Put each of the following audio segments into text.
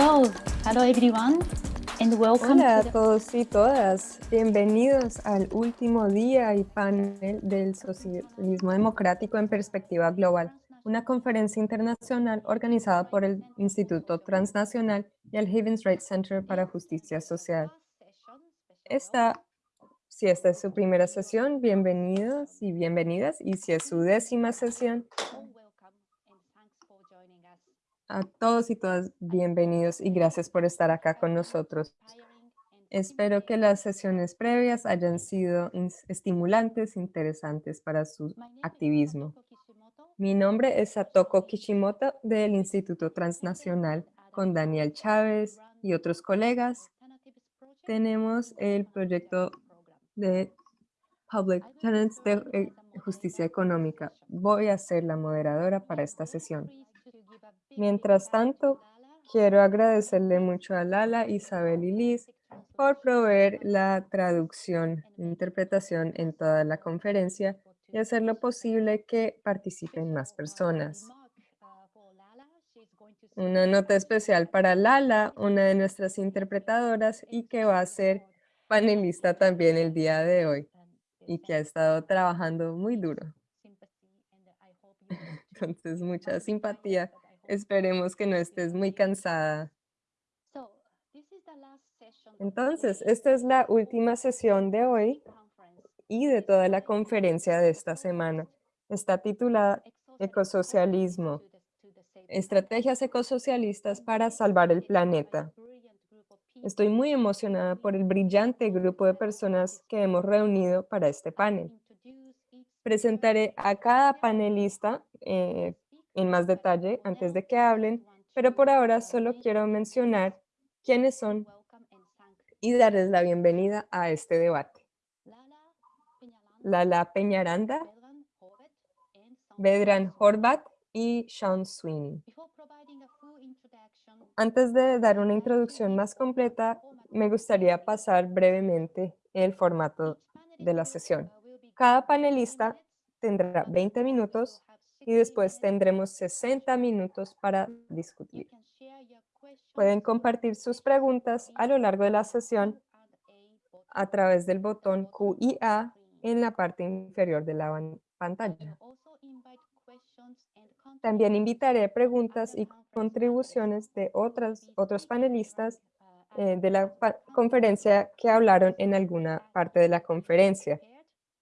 Hello, hello everyone, and welcome Hola a to the... todos y todas. Bienvenidos al último día y panel del socialismo democrático en perspectiva global, una conferencia internacional organizada por el Instituto Transnacional y el Havens Rights Center para Justicia Social. Esta, si esta es su primera sesión, bienvenidos y bienvenidas. Y si es su décima sesión, a todos y todas bienvenidos y gracias por estar acá con nosotros. Espero que las sesiones previas hayan sido estimulantes, interesantes para su activismo. Mi nombre es Satoko Kishimoto del Instituto Transnacional con Daniel Chávez y otros colegas. Tenemos el proyecto de Public Tenants de eh, Justicia Económica. Voy a ser la moderadora para esta sesión. Mientras tanto, quiero agradecerle mucho a Lala, Isabel y Liz por proveer la traducción e interpretación en toda la conferencia y hacer lo posible que participen más personas. Una nota especial para Lala, una de nuestras interpretadoras y que va a ser panelista también el día de hoy y que ha estado trabajando muy duro. Entonces, mucha simpatía Esperemos que no estés muy cansada. Entonces, esta es la última sesión de hoy y de toda la conferencia de esta semana. Está titulada Ecosocialismo, Estrategias Ecosocialistas para Salvar el Planeta. Estoy muy emocionada por el brillante grupo de personas que hemos reunido para este panel. Presentaré a cada panelista eh, en más detalle antes de que hablen, pero por ahora solo quiero mencionar quiénes son y darles la bienvenida a este debate. Lala Peñaranda, Bedran Horvat y Sean Sweeney. Antes de dar una introducción más completa, me gustaría pasar brevemente el formato de la sesión. Cada panelista tendrá 20 minutos y después tendremos 60 minutos para discutir. Pueden compartir sus preguntas a lo largo de la sesión a través del botón Q y A en la parte inferior de la pantalla. También invitaré preguntas y contribuciones de otras, otros panelistas eh, de la conferencia que hablaron en alguna parte de la conferencia.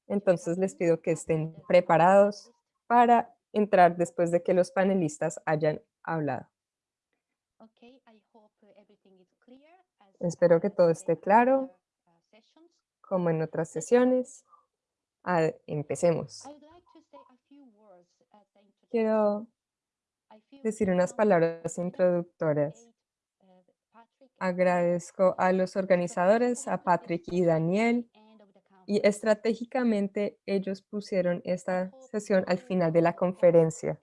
Entonces les pido que estén preparados para entrar después de que los panelistas hayan hablado. Espero que todo esté claro, como en otras sesiones. Ah, empecemos. Quiero decir unas palabras introductorias. Agradezco a los organizadores, a Patrick y Daniel, y estratégicamente ellos pusieron esta sesión al final de la conferencia.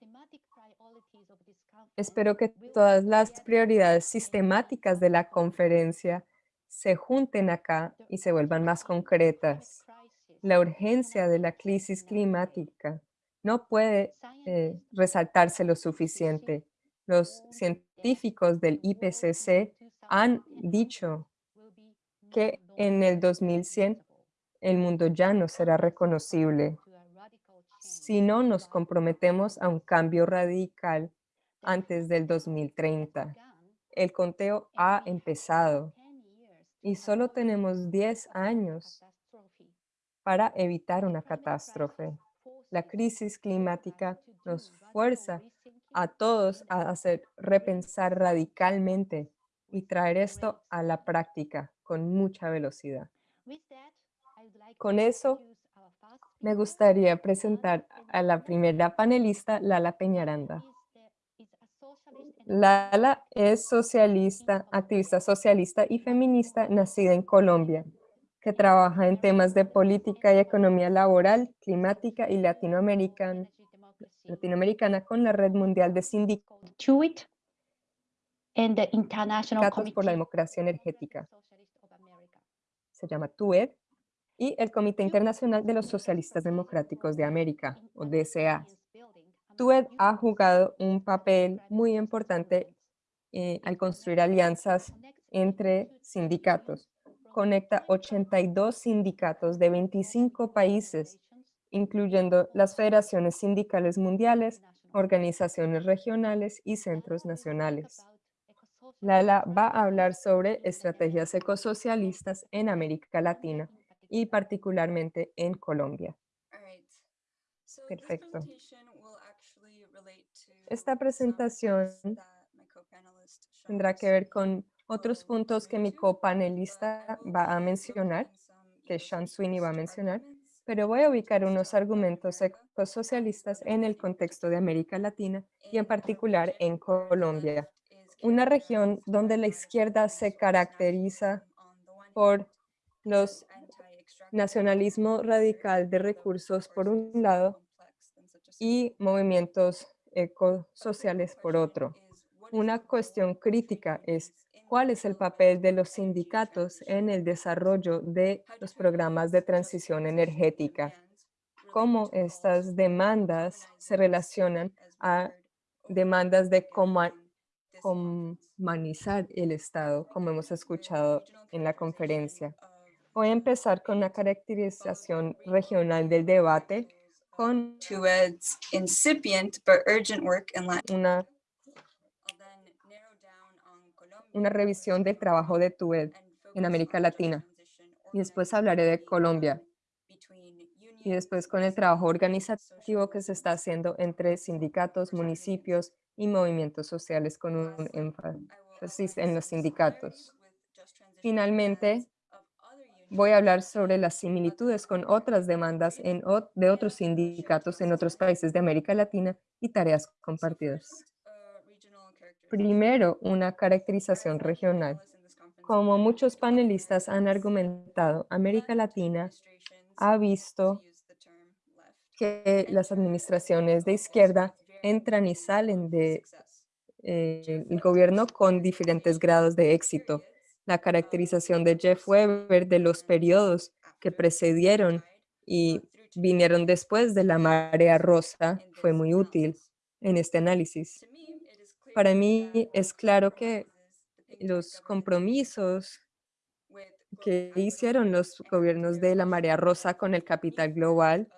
Espero que todas las prioridades sistemáticas de la conferencia se junten acá y se vuelvan más concretas. La urgencia de la crisis climática no puede eh, resaltarse lo suficiente. Los científicos del IPCC han dicho que en el 2100 el mundo ya no será reconocible si no nos comprometemos a un cambio radical antes del 2030. El conteo ha empezado y solo tenemos 10 años para evitar una catástrofe. La crisis climática nos fuerza a todos a hacer repensar radicalmente y traer esto a la práctica con mucha velocidad. Con eso, me gustaría presentar a la primera panelista, Lala Peñaranda. Lala es socialista, activista socialista y feminista nacida en Colombia, que trabaja en temas de política y economía laboral, climática y latinoamericana, latinoamericana con la Red Mundial de Sindicatos por la Democracia Energética. Se llama TUED y el Comité Internacional de los Socialistas Democráticos de América, o DCA. TUED ha jugado un papel muy importante eh, al construir alianzas entre sindicatos. Conecta 82 sindicatos de 25 países, incluyendo las federaciones sindicales mundiales, organizaciones regionales y centros nacionales. Lala va a hablar sobre estrategias ecosocialistas en América Latina y particularmente en Colombia. Perfecto. Esta presentación tendrá que ver con otros puntos que mi copanelista va a mencionar, que Sean Sweeney va a mencionar, pero voy a ubicar unos argumentos ecosocialistas en el contexto de América Latina y en particular en Colombia, una región donde la izquierda se caracteriza por los nacionalismo radical de recursos por un lado y movimientos ecosociales por otro. Una cuestión crítica es cuál es el papel de los sindicatos en el desarrollo de los programas de transición energética, cómo estas demandas se relacionan a demandas de humanizar el Estado, como hemos escuchado en la conferencia. Voy a empezar con una caracterización regional del debate con incipient but urgent work in Latin. una, una revisión del trabajo de TUED en América Latina. Y después hablaré de Colombia. Y después con el trabajo organizativo que se está haciendo entre sindicatos, municipios y movimientos sociales con un énfasis en los sindicatos. Finalmente, voy a hablar sobre las similitudes con otras demandas de otros sindicatos en otros países de América Latina y tareas compartidas. Primero, una caracterización regional. Como muchos panelistas han argumentado, América Latina ha visto que las administraciones de izquierda entran y salen del de, eh, gobierno con diferentes grados de éxito la caracterización de Jeff Weber de los periodos que precedieron y vinieron después de la marea rosa fue muy útil en este análisis. Para mí es claro que los compromisos que hicieron los gobiernos de la marea rosa con el capital global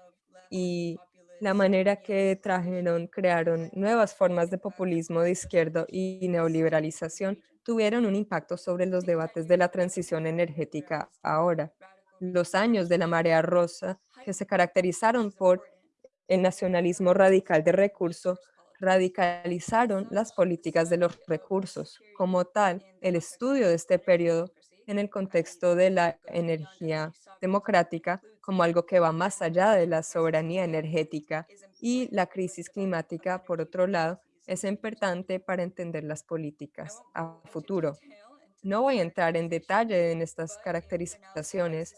y la manera que trajeron, crearon nuevas formas de populismo de izquierda y neoliberalización tuvieron un impacto sobre los debates de la transición energética ahora. Los años de la marea rosa, que se caracterizaron por el nacionalismo radical de recursos, radicalizaron las políticas de los recursos. Como tal, el estudio de este periodo en el contexto de la energía democrática como algo que va más allá de la soberanía energética y la crisis climática, por otro lado, es importante para entender las políticas a futuro. No voy a entrar en detalle en estas caracterizaciones,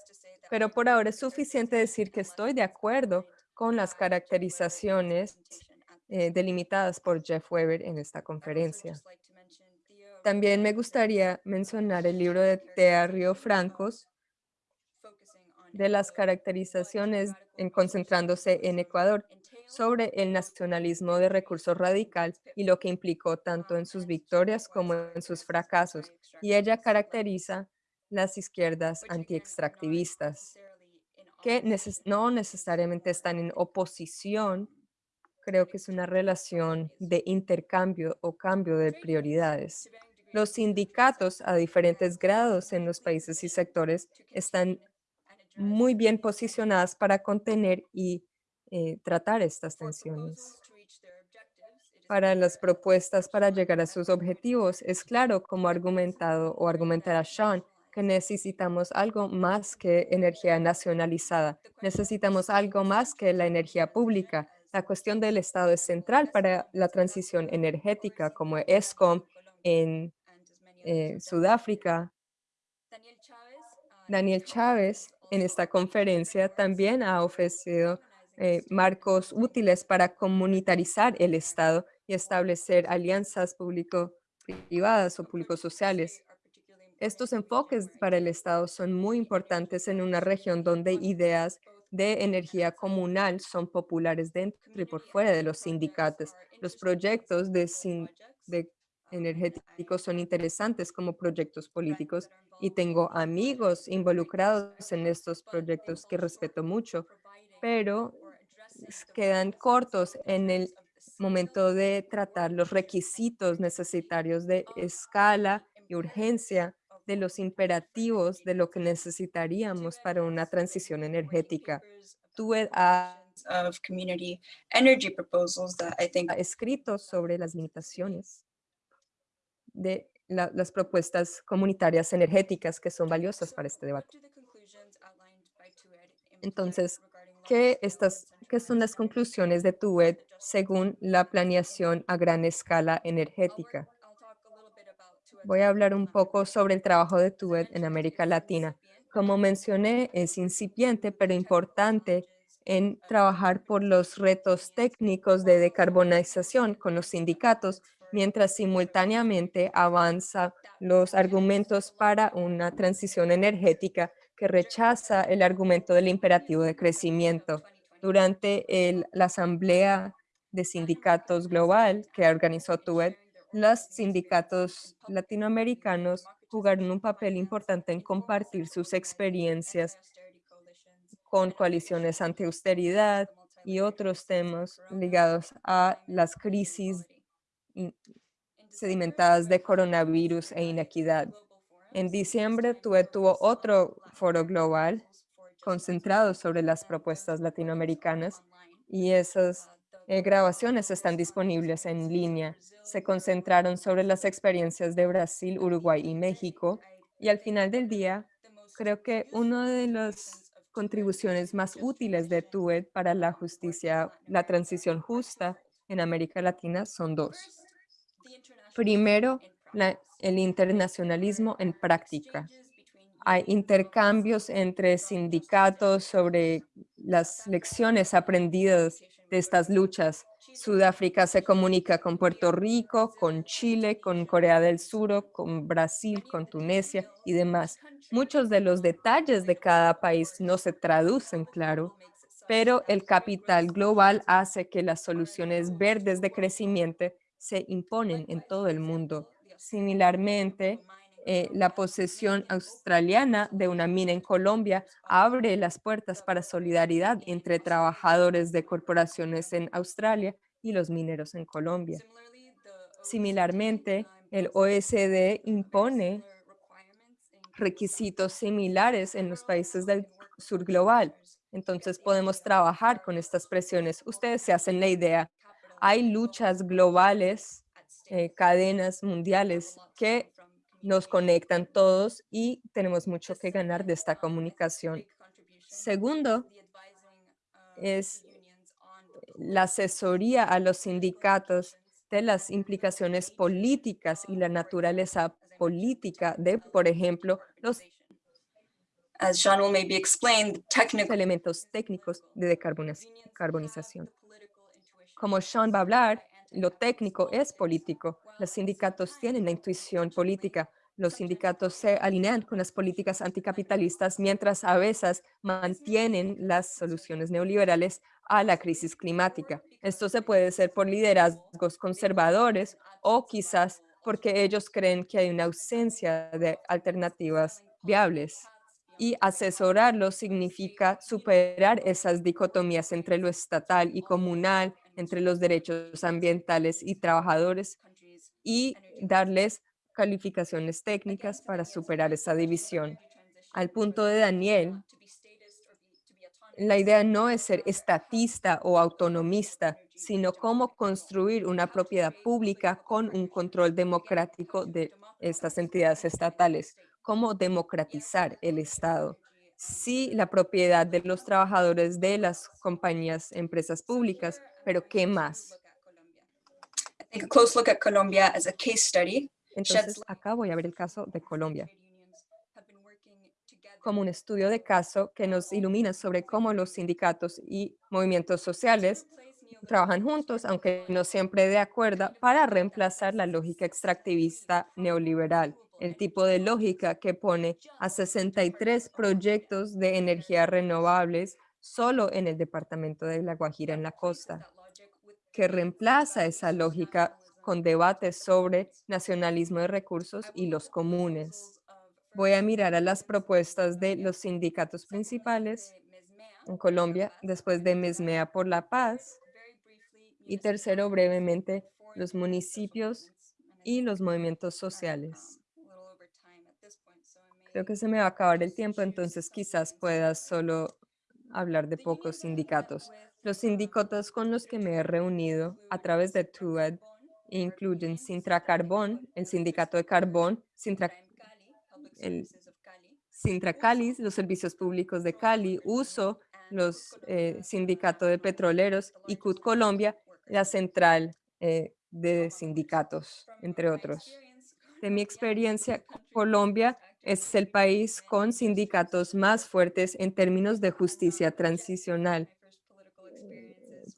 pero por ahora es suficiente decir que estoy de acuerdo con las caracterizaciones eh, delimitadas por Jeff Weber en esta conferencia. También me gustaría mencionar el libro de Tea Río Francos, de las caracterizaciones en concentrándose en Ecuador sobre el nacionalismo de recursos radical y lo que implicó tanto en sus victorias como en sus fracasos. Y ella caracteriza las izquierdas antiextractivistas, que no necesariamente están en oposición, creo que es una relación de intercambio o cambio de prioridades. Los sindicatos a diferentes grados en los países y sectores están muy bien posicionadas para contener y eh, tratar estas tensiones. Para las propuestas para llegar a sus objetivos, es claro, como argumentado o argumentará Sean, que necesitamos algo más que energía nacionalizada. Necesitamos algo más que la energía pública. La cuestión del Estado es central para la transición energética, como ESCOM en eh, Sudáfrica. Daniel Chávez en esta conferencia también ha ofrecido eh, marcos útiles para comunitarizar el Estado y establecer alianzas público-privadas o público-sociales. Estos enfoques para el Estado son muy importantes en una región donde ideas de energía comunal son populares dentro y por fuera de los sindicatos. Los proyectos de, de energéticos son interesantes como proyectos políticos y tengo amigos involucrados en estos proyectos que respeto mucho, pero quedan cortos en el momento de tratar los requisitos necesarios de escala y urgencia de los imperativos de lo que necesitaríamos para una transición energética. Tú ha Of community energy proposals that I think ha escrito sobre las limitaciones de la- las propuestas comunitarias energéticas que son valiosas para este debate. Entonces, ¿qué, estas, ¿qué son las conclusiones de TUED según la planeación a gran escala energética? Voy a hablar un poco sobre el trabajo de TUED en América Latina. Como mencioné, es incipiente, pero importante en trabajar por los retos técnicos de decarbonización con los sindicatos, mientras simultáneamente avanza los argumentos para una transición energética que rechaza el argumento del imperativo de crecimiento. Durante el- la Asamblea de Sindicatos Global que organizó TUED, los sindicatos latinoamericanos jugaron un papel importante en compartir sus experiencias con coaliciones anti-austeridad y otros temas ligados a las crisis sedimentadas de coronavirus e inequidad. En diciembre, TUE tuvo otro foro global concentrado sobre las propuestas latinoamericanas y esas eh, grabaciones están disponibles en línea. Se concentraron sobre las experiencias de Brasil, Uruguay y México. Y al final del día, creo que una de las contribuciones más útiles de TUED para la justicia, la transición justa en América Latina son dos. Primero, la- el internacionalismo en práctica. Hay intercambios entre sindicatos sobre las lecciones aprendidas de estas luchas. Sudáfrica se comunica con Puerto Rico, con Chile, con Corea del Sur, con Brasil, con Tunisia y demás. Muchos de los detalles de cada país no se traducen, claro, pero el capital global hace que las soluciones verdes de crecimiento se imponen en todo el mundo. Similarmente, eh, la posesión australiana de una mina en Colombia abre las puertas para solidaridad entre trabajadores de corporaciones en Australia y los mineros en Colombia. Similarmente, el OSD impone requisitos similares en los países del sur global. Entonces podemos trabajar con estas presiones. Ustedes se hacen la idea. Hay luchas globales, eh, cadenas mundiales que nos conectan todos y tenemos mucho que ganar de esta comunicación. Segundo, es la asesoría a los sindicatos de las implicaciones políticas y la naturaleza política de, por ejemplo, los As Sean will maybe explain, the technical elementos técnicos de decarboniz- decarbonización. Como Sean va a hablar, lo técnico es político. Los sindicatos tienen la intuición política. Los sindicatos se alinean con las políticas anticapitalistas mientras a veces mantienen las soluciones neoliberales a la crisis climática. Esto se puede hacer por liderazgos conservadores o quizás porque ellos creen que hay una ausencia de alternativas viables. Y asesorarlos significa superar esas dicotomías entre lo estatal y comunal, entre los derechos ambientales y trabajadores y darles calificaciones técnicas para superar esa división. Al punto de Daniel, la idea no es ser estatista o autonomista, sino cómo construir una propiedad pública con un control democrático de estas entidades estatales, cómo democratizar el Estado. Sí, la propiedad de los trabajadores de las compañías, empresas públicas, pero ¿qué más? Entonces, acá voy a ver el caso de Colombia. como un estudio de caso que nos ilumina sobre cómo los sindicatos y movimientos sociales trabajan juntos, aunque no siempre de acuerdo, para reemplazar la lógica extractivista neoliberal, el tipo de lógica que pone a 63 proyectos de energía renovables solo en el departamento de La Guajira en la costa, que reemplaza esa lógica con debates sobre nacionalismo de recursos y los comunes. Voy a mirar a las propuestas de los sindicatos principales en Colombia, después de Mesmea por la Paz, y tercero, brevemente, los municipios y los movimientos sociales. Creo que se me va a acabar el tiempo, entonces quizás puedas solo hablar de pocos sindicatos. Los sindicatos con los que me he reunido a través de TUED incluyen Sintra Carbón, el sindicato de carbón, Sintra, el Sintra Cali, los servicios públicos de Cali, USO, los eh, sindicatos de petroleros y CUT Colombia, la central eh, de sindicatos, entre otros. De mi experiencia, Colombia es el país con sindicatos más fuertes en términos de justicia transicional.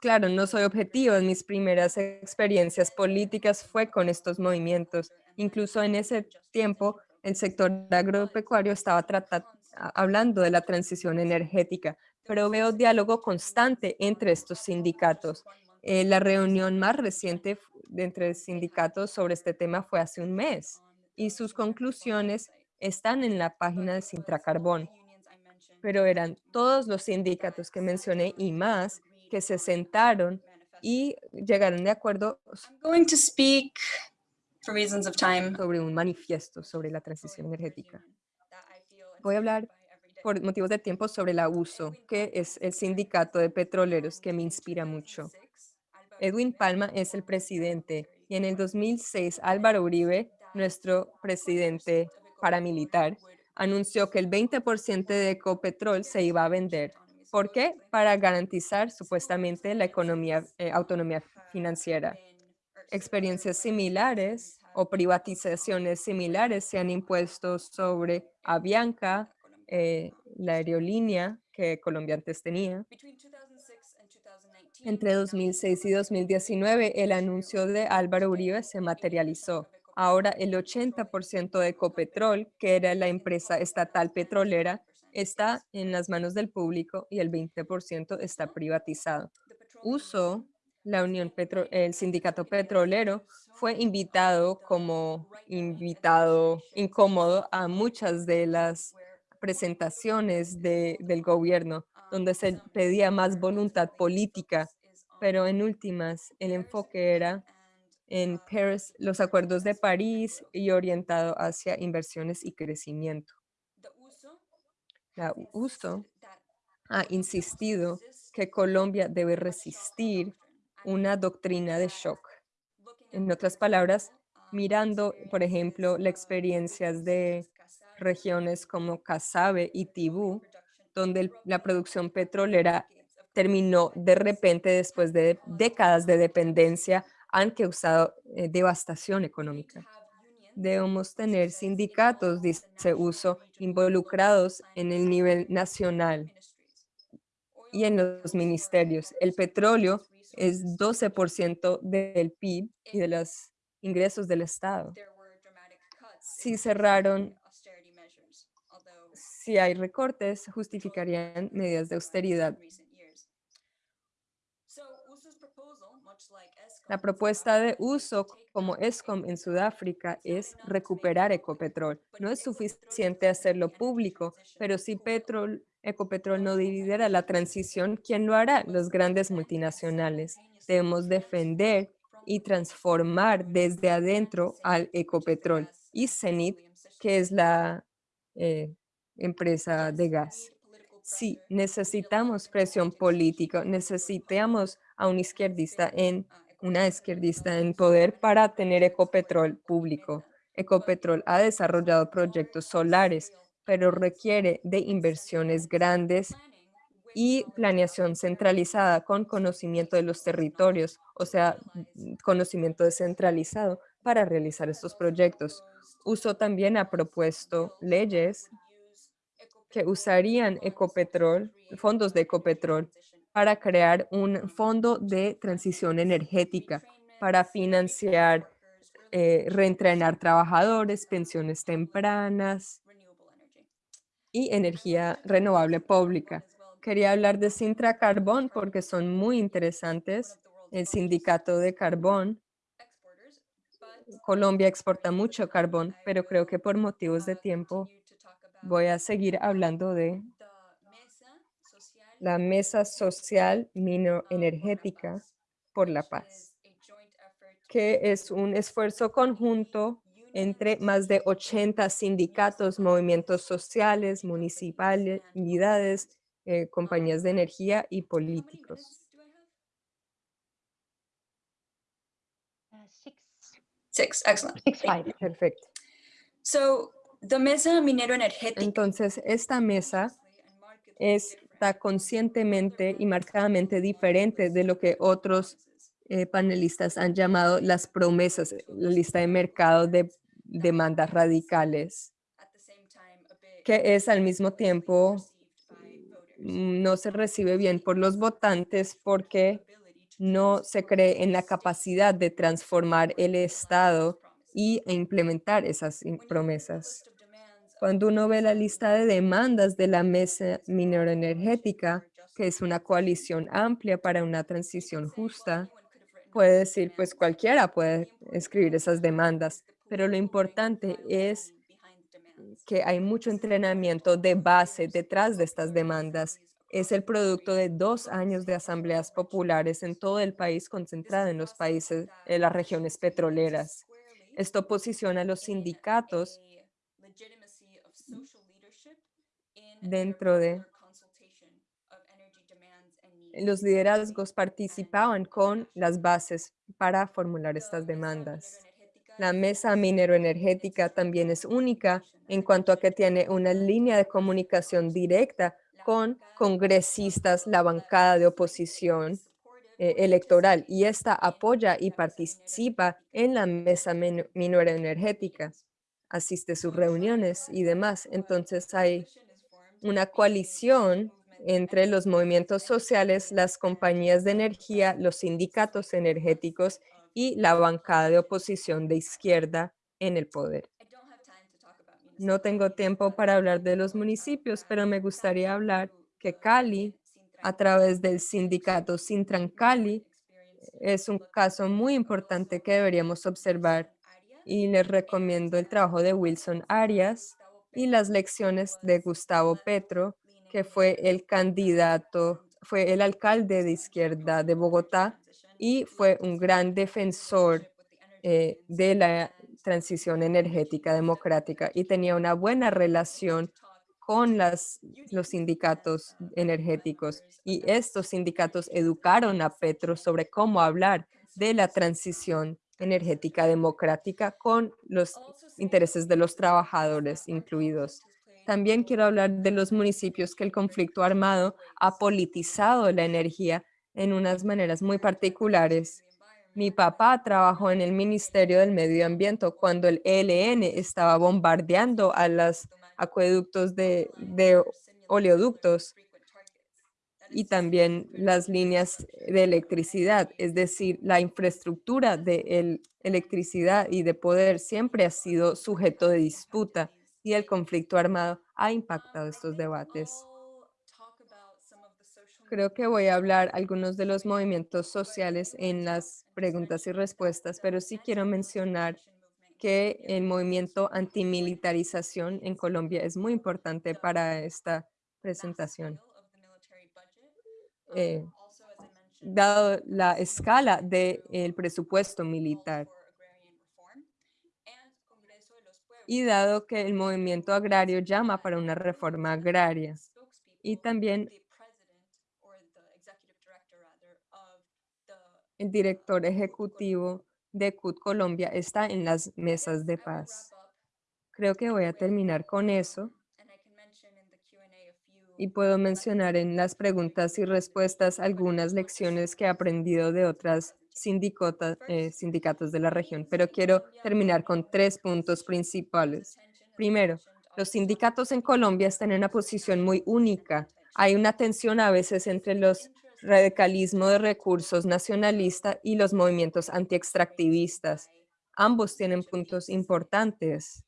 Claro, no soy objetivo. Mis primeras experiencias políticas fue con estos movimientos. Incluso en ese tiempo, el sector agropecuario estaba hablando de la transición energética, pero veo diálogo constante entre estos sindicatos. Eh, la reunión más reciente de entre sindicatos sobre este tema fue hace un mes y sus conclusiones están en la página de Sintra Carbón. Pero eran todos los sindicatos que mencioné y más que se sentaron y llegaron de acuerdo sobre un manifiesto sobre la transición energética. Voy a hablar por motivos de tiempo sobre la USO, que es el sindicato de petroleros que me inspira mucho. Edwin Palma es el presidente y en el 2006 Álvaro Uribe, nuestro presidente paramilitar, anunció que el 20% de Ecopetrol se iba a vender. ¿Por qué? Para garantizar supuestamente la economía, eh, autonomía financiera. Experiencias similares o privatizaciones similares se han impuesto sobre Avianca, eh, la aerolínea que Colombia antes tenía. Entre 2006 y 2019, el anuncio de Álvaro Uribe se materializó. Ahora el 80% de Ecopetrol, que era la empresa estatal petrolera, está en las manos del público y el 20% está privatizado. USO, la Unión Petro el sindicato petrolero, fue invitado como invitado incómodo a muchas de las presentaciones del gobierno, donde se pedía más voluntad política, pero en últimas el enfoque era en Paris, los acuerdos de París y orientado hacia inversiones y crecimiento. La USO ha insistido que Colombia debe resistir una doctrina de shock. En otras palabras, mirando, por ejemplo, las experiencias de regiones como Casabe y Tibú, donde la producción petrolera terminó de repente después de décadas de dependencia han causado eh, devastación económica. Debemos tener sindicatos, dice Uso, involucrados en el nivel nacional y en los ministerios. El petróleo es 12% del PIB y de los ingresos del Estado. Si cerraron, si hay recortes, justificarían medidas de austeridad. La propuesta de uso como ESCOM en Sudáfrica es recuperar Ecopetrol. No es suficiente hacerlo público, pero si Petrol, Ecopetrol no dividiera la transición, ¿quién lo hará? Los grandes multinacionales. Debemos defender y transformar desde adentro al Ecopetrol y CENIT, que es la eh, empresa de gas. Sí, necesitamos presión política, necesitamos a un izquierdista en una izquierdista en poder para tener Ecopetrol público. Ecopetrol ha desarrollado proyectos solares, pero requiere de inversiones grandes y planeación centralizada con conocimiento de los territorios, o sea, conocimiento descentralizado para realizar estos proyectos. Uso también ha propuesto leyes que usarían Ecopetrol, fondos de Ecopetrol, para crear un fondo de transición energética para financiar, eh, reentrenar trabajadores, pensiones tempranas y energía renovable pública. Quería hablar de Sintra Carbón porque son muy interesantes. El sindicato de carbón Colombia exporta mucho carbón, pero creo que por motivos de tiempo voy a seguir hablando de la Mesa Social Minoenergética por la Paz, que es un esfuerzo conjunto entre más de 80 sindicatos, movimientos sociales, municipalidades, eh, compañías de energía y políticos. Six, Six, excellent. six, five. Perfecto. So the Mesa Minero Energética Entonces, esta mesa está conscientemente y marcadamente diferente de lo que otros eh, panelistas han llamado las promesas, la lista de mercado de demandas radicales, que es al mismo tiempo no se recibe bien por los votantes porque no se cree en la capacidad de transformar el Estado y e implementar esas promesas. Cuando uno ve la lista de demandas de la Mesa Mineroenergética, que es una coalición amplia para una transición justa, puede decir, pues cualquiera puede escribir esas demandas, pero lo importante es que hay mucho entrenamiento de base detrás de estas demandas. Es el producto de dos años de asambleas populares en todo el país concentrada en los países, en las regiones petroleras. Esto posiciona a los sindicatos dentro de los liderazgos participaban con las bases para formular estas demandas. La mesa mineroenergética también es única en cuanto a que tiene una línea de comunicación directa con congresistas, la bancada de oposición eh, electoral, y esta apoya y participa en la mesa mineroenergética, asiste a sus reuniones y demás. Entonces hay una coalición entre los movimientos sociales, las compañías de energía, los sindicatos energéticos y la bancada de oposición de izquierda en el poder. No tengo tiempo para hablar de los municipios, pero me gustaría hablar que Cali, a través del sindicato Sintran Cali, es un caso muy importante que deberíamos observar y les recomiendo el trabajo de Wilson Arias y las lecciones de Gustavo Petro, que fue el candidato, fue el alcalde de izquierda de Bogotá y fue un gran defensor eh, de la transición energética democrática y tenía una buena relación con las, los sindicatos energéticos. Y estos sindicatos educaron a Petro sobre cómo hablar de la transición energética democrática con los intereses de los trabajadores incluidos. También quiero hablar de los municipios que el conflicto armado ha politizado la energía en unas maneras muy particulares. Mi papá trabajó en el Ministerio del Medio Ambiente cuando el ELN estaba bombardeando a los acueductos de, de oleoductos y también las líneas de electricidad, es decir, la infraestructura de el- electricidad y de poder siempre ha sido sujeto de disputa y el conflicto armado ha impactado estos debates. Creo que voy a hablar algunos de los movimientos sociales en las preguntas y respuestas, pero sí quiero mencionar que el movimiento antimilitarización en Colombia es muy importante para esta presentación. Eh, dado la escala del presupuesto militar. y dado que el movimiento agrario llama para una reforma agraria. Y también el director ejecutivo de CUT Colombia está en las mesas de paz. Creo que voy a terminar con eso y puedo mencionar en las preguntas y respuestas algunas lecciones que he aprendido de otras eh, sindicatos de la región, pero quiero terminar con tres puntos principales. Primero, los sindicatos en Colombia están en una posición muy única. Hay una tensión a veces entre los radicalismo de recursos nacionalista y los movimientos antiextractivistas. Ambos tienen puntos importantes.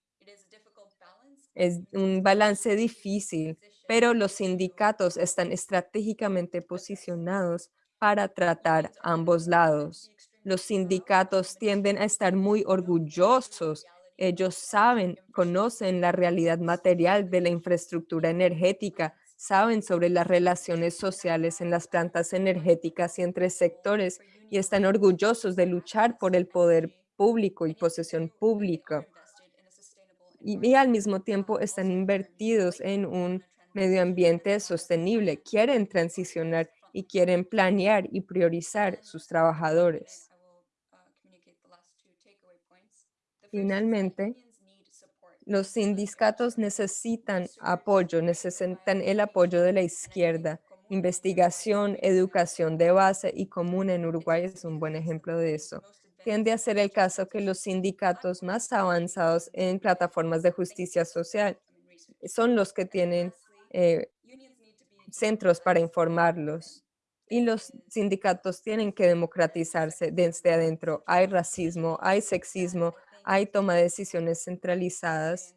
Es un balance difícil, pero los sindicatos están estratégicamente posicionados para tratar ambos lados. Los sindicatos tienden a estar muy orgullosos. Ellos saben, conocen la realidad material de la infraestructura energética, saben sobre las relaciones sociales en las plantas energéticas y entre sectores y están orgullosos de luchar por el poder público y posesión pública. Y, y al mismo tiempo están invertidos en un medio ambiente sostenible, quieren transicionar y quieren planear y priorizar sus trabajadores. Finalmente, los sindicatos necesitan apoyo, necesitan el apoyo de la izquierda. Investigación, educación de base y común en Uruguay es un buen ejemplo de eso. Tiende a ser el caso que los sindicatos más avanzados en plataformas de justicia social son los que tienen eh, centros para informarlos. Y los sindicatos tienen que democratizarse desde adentro. Hay racismo, hay sexismo, hay toma de decisiones centralizadas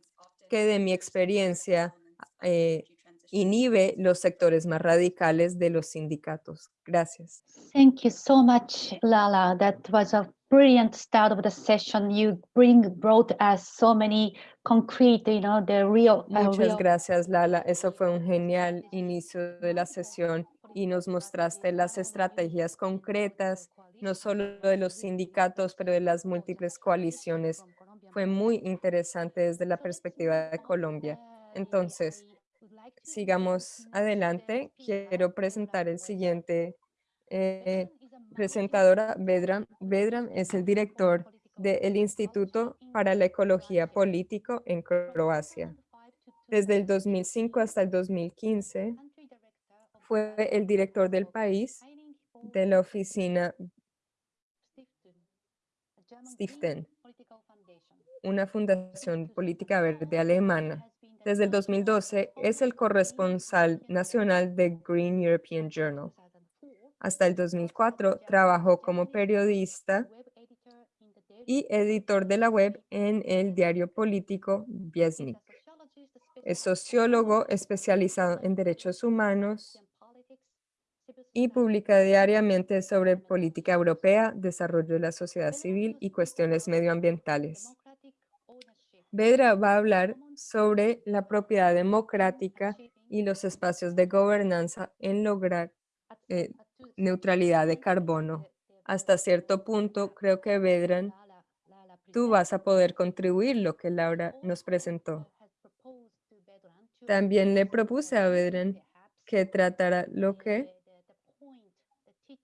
que de mi experiencia eh, inhibe los sectores más radicales de los sindicatos. Gracias. Thank you so much, Lala. That was a brilliant start of the session. You bring brought us so many concrete, you know, the real. uh, Muchas real- gracias, Lala. Eso fue un genial inicio de la sesión y nos mostraste las estrategias concretas, no solo de los sindicatos, pero de las múltiples coaliciones. Fue muy interesante desde la perspectiva de Colombia. Entonces, sigamos adelante. Quiero presentar el siguiente eh, presentadora, Vedran. Vedran es el director del Instituto para la Ecología Político en Croacia. Desde el 2005 hasta el 2015 fue el director del país de la oficina Stiften, una fundación política verde alemana. Desde el 2012 es el corresponsal nacional de Green European Journal. Hasta el 2004 trabajó como periodista y editor de la web en el diario político Viesnik. Es sociólogo especializado en derechos humanos y publica diariamente sobre política europea, desarrollo de la sociedad civil y cuestiones medioambientales. Vedra va a hablar sobre la propiedad democrática y los espacios de gobernanza en lograr eh, neutralidad de carbono. Hasta cierto punto, creo que Vedran, tú vas a poder contribuir lo que Laura nos presentó. También le propuse a Vedran que tratara lo que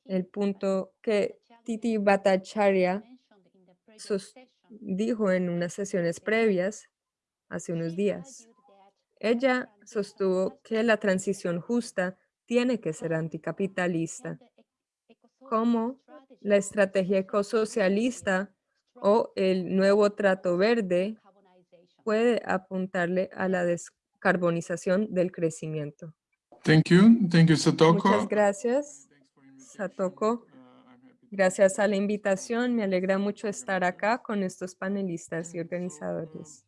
el punto que Titi Bhattacharya sus- dijo en unas sesiones previas hace unos días. Ella sostuvo que la transición justa tiene que ser anticapitalista, como la estrategia ecosocialista o el nuevo trato verde puede apuntarle a la descarbonización del crecimiento. Thank you. Thank you, Satoko. Muchas gracias, Satoko. Gracias a la invitación. Me alegra mucho estar acá con estos panelistas y organizadores.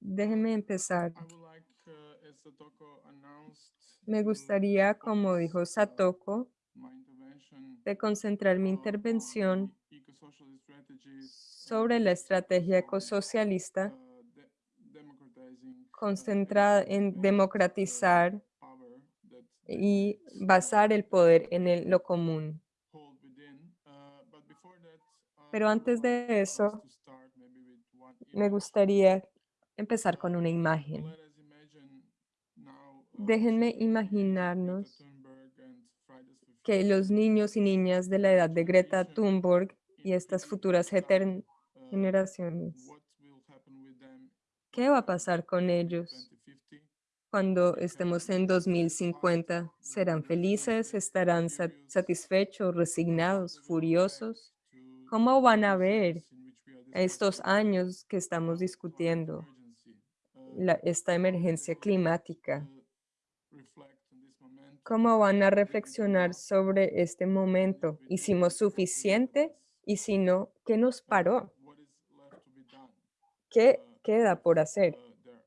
Déjenme empezar. Uh, Me gustaría, como dijo uh, Satoko, de concentrar mi intervención sobre la estrategia ecosocialista uh, concentrada en democratizar y basar el poder en el- lo común. Uh, uh, Pero antes de eso, Me gustaría empezar con una imagen. uh, Déjenme imaginarnos que los niños y niñas de la edad de Greta Thunberg y estas 50 futuras generaciones, ¿qué va a pasar con ellos 2050? Cuando estemos en be 2050? satisfied, ¿Serán felices? ¿Estarán satisfechos? ¿Resignados? ¿Furiosos? ¿Cómo van a ver estos años que estamos discutiendo la- esta emergencia climática? ¿Cómo van a reflexionar sobre este momento? ¿Hicimos suficiente? Y si no, ¿qué nos paró? ¿Qué queda por hacer? uh, there are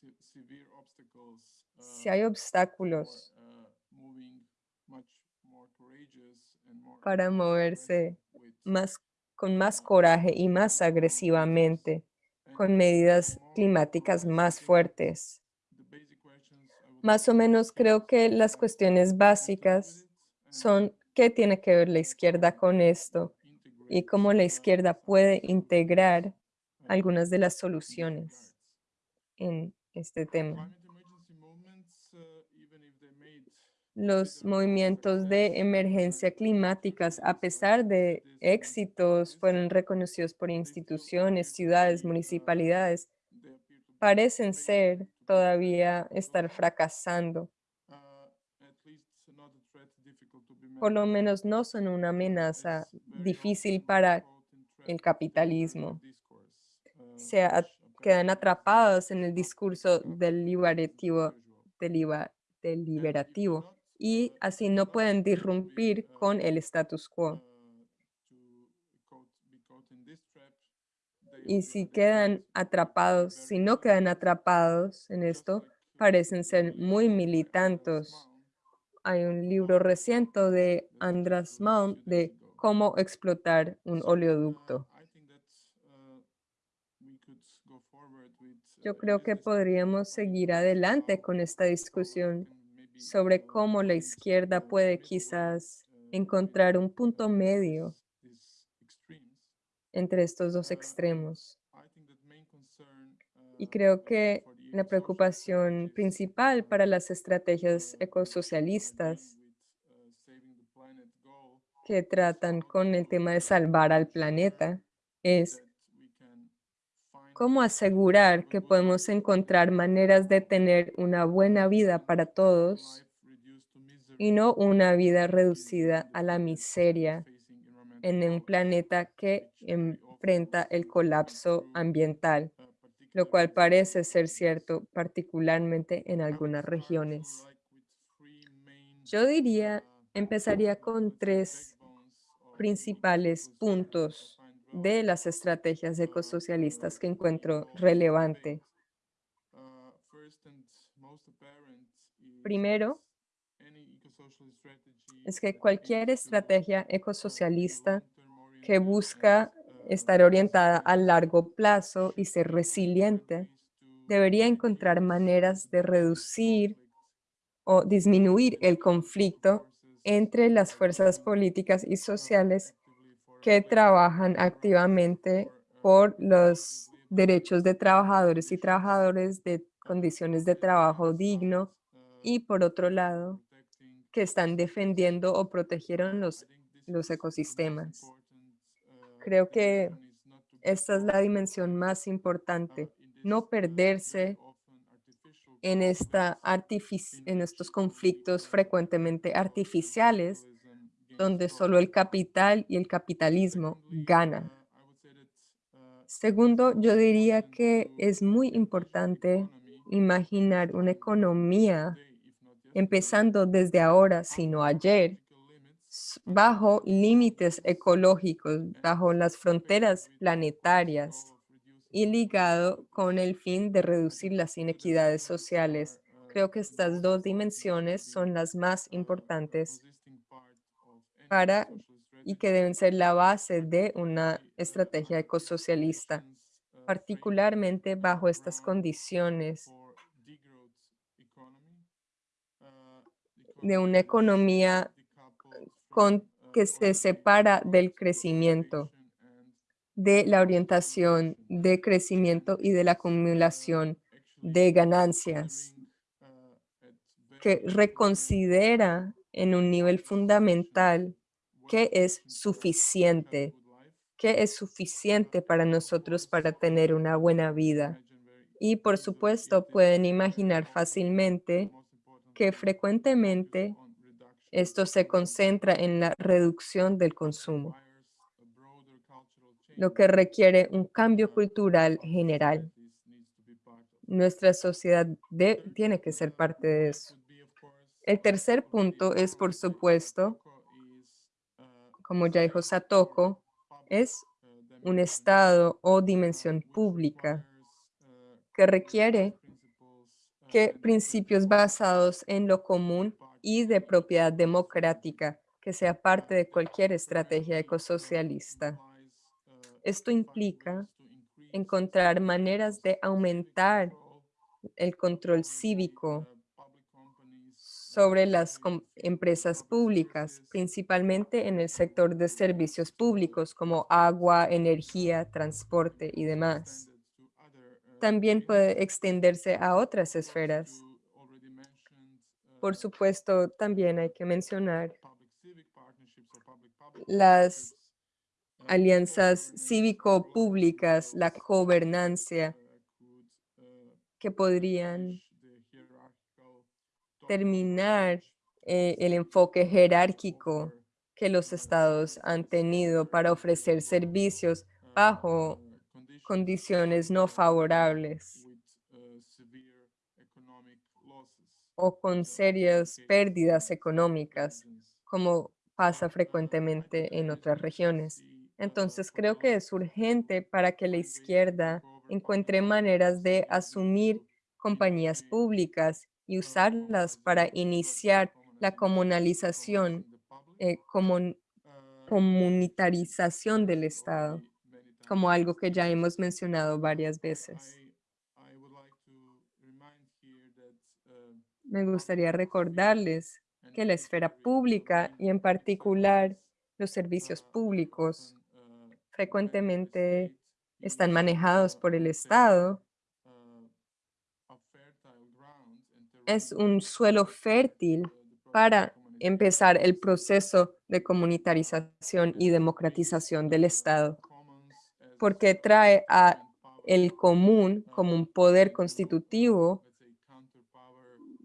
se- severe obstacles, Si hay obstáculos uh, para moverse más, con más coraje y más agresivamente, con medidas climáticas más fuertes. Más o menos creo que las cuestiones básicas son qué tiene que ver la izquierda con esto y cómo la izquierda puede integrar algunas de las soluciones en este tema. Los movimientos de emergencia climáticas, a pesar de éxitos, fueron reconocidos por instituciones, ciudades, municipalidades, parecen ser todavía estar fracasando. Por lo menos no son una amenaza difícil para el capitalismo. Se quedan atrapados en el discurso deliberativo, deliba- deliberativo y así no pueden disrumpir con el status quo. Y si quedan atrapados, si no quedan atrapados en esto, parecen ser muy militantes. Hay un libro reciente de Andras Malm de cómo explotar un oleoducto. Yo creo que podríamos seguir adelante con esta discusión sobre cómo la izquierda puede quizás encontrar un punto medio entre estos dos extremos. Y creo que la preocupación principal para las estrategias ecosocialistas que tratan con el tema de salvar al planeta es cómo asegurar que podemos encontrar maneras de tener una buena vida para todos y no una vida reducida a la miseria en un planeta que enfrenta el colapso ambiental, lo cual parece ser cierto particularmente en algunas regiones. Yo diría, empezaría con tres principales puntos de las estrategias ecosocialistas que encuentro relevante. Primero, es que cualquier estrategia ecosocialista que busca estar orientada a largo plazo y ser resiliente debería encontrar maneras de reducir o disminuir el conflicto entre las fuerzas políticas y sociales que trabajan activamente por los derechos de trabajadores y trabajadores de condiciones de trabajo digno y por otro lado que están defendiendo o protegieron los, los ecosistemas. Creo que esta es la dimensión más importante, no perderse en, esta en estos conflictos frecuentemente artificiales donde solo el capital y el capitalismo ganan. Segundo, yo diría que es muy importante imaginar una economía empezando desde ahora, sino ayer, bajo límites ecológicos, bajo las fronteras planetarias y ligado con el fin de reducir las inequidades sociales. Creo que estas dos dimensiones son las más importantes para y que deben ser la base de una estrategia ecosocialista, particularmente bajo estas condiciones de una economía con, que se separa del crecimiento, de la orientación de crecimiento y de la acumulación de ganancias, que reconsidera en un nivel fundamental qué es suficiente, qué es suficiente para nosotros para tener una buena vida. Y por supuesto pueden imaginar fácilmente que frecuentemente esto se concentra en la reducción del consumo, lo que requiere un cambio cultural general. Nuestra sociedad de- tiene que ser parte de eso. El tercer punto es, por supuesto, como ya dijo Satoko, es un estado o dimensión pública que requiere que principios basados en lo común y de propiedad democrática que sea parte de cualquier estrategia ecosocialista. Esto implica encontrar maneras de aumentar el control cívico sobre las empresas públicas, principalmente en el sector de servicios públicos como agua, energía, transporte y demás. También puede extenderse a otras esferas. Por supuesto, también hay que mencionar las alianzas cívico-públicas, la gobernanza que podrían terminar eh, el enfoque jerárquico que los estados han tenido para ofrecer servicios bajo condiciones no favorables o con serias pérdidas económicas, como pasa frecuentemente en otras regiones. Entonces creo que es urgente para que la izquierda encuentre maneras de asumir compañías públicas y usarlas para iniciar la comunalización, eh, comun- comunitarización del Estado, como algo que ya hemos mencionado varias veces. Me gustaría recordarles que la esfera pública y en particular los servicios públicos frecuentemente están manejados por el Estado. Es un suelo fértil para empezar el proceso de comunitarización y democratización del Estado, porque trae a el común como un poder constitutivo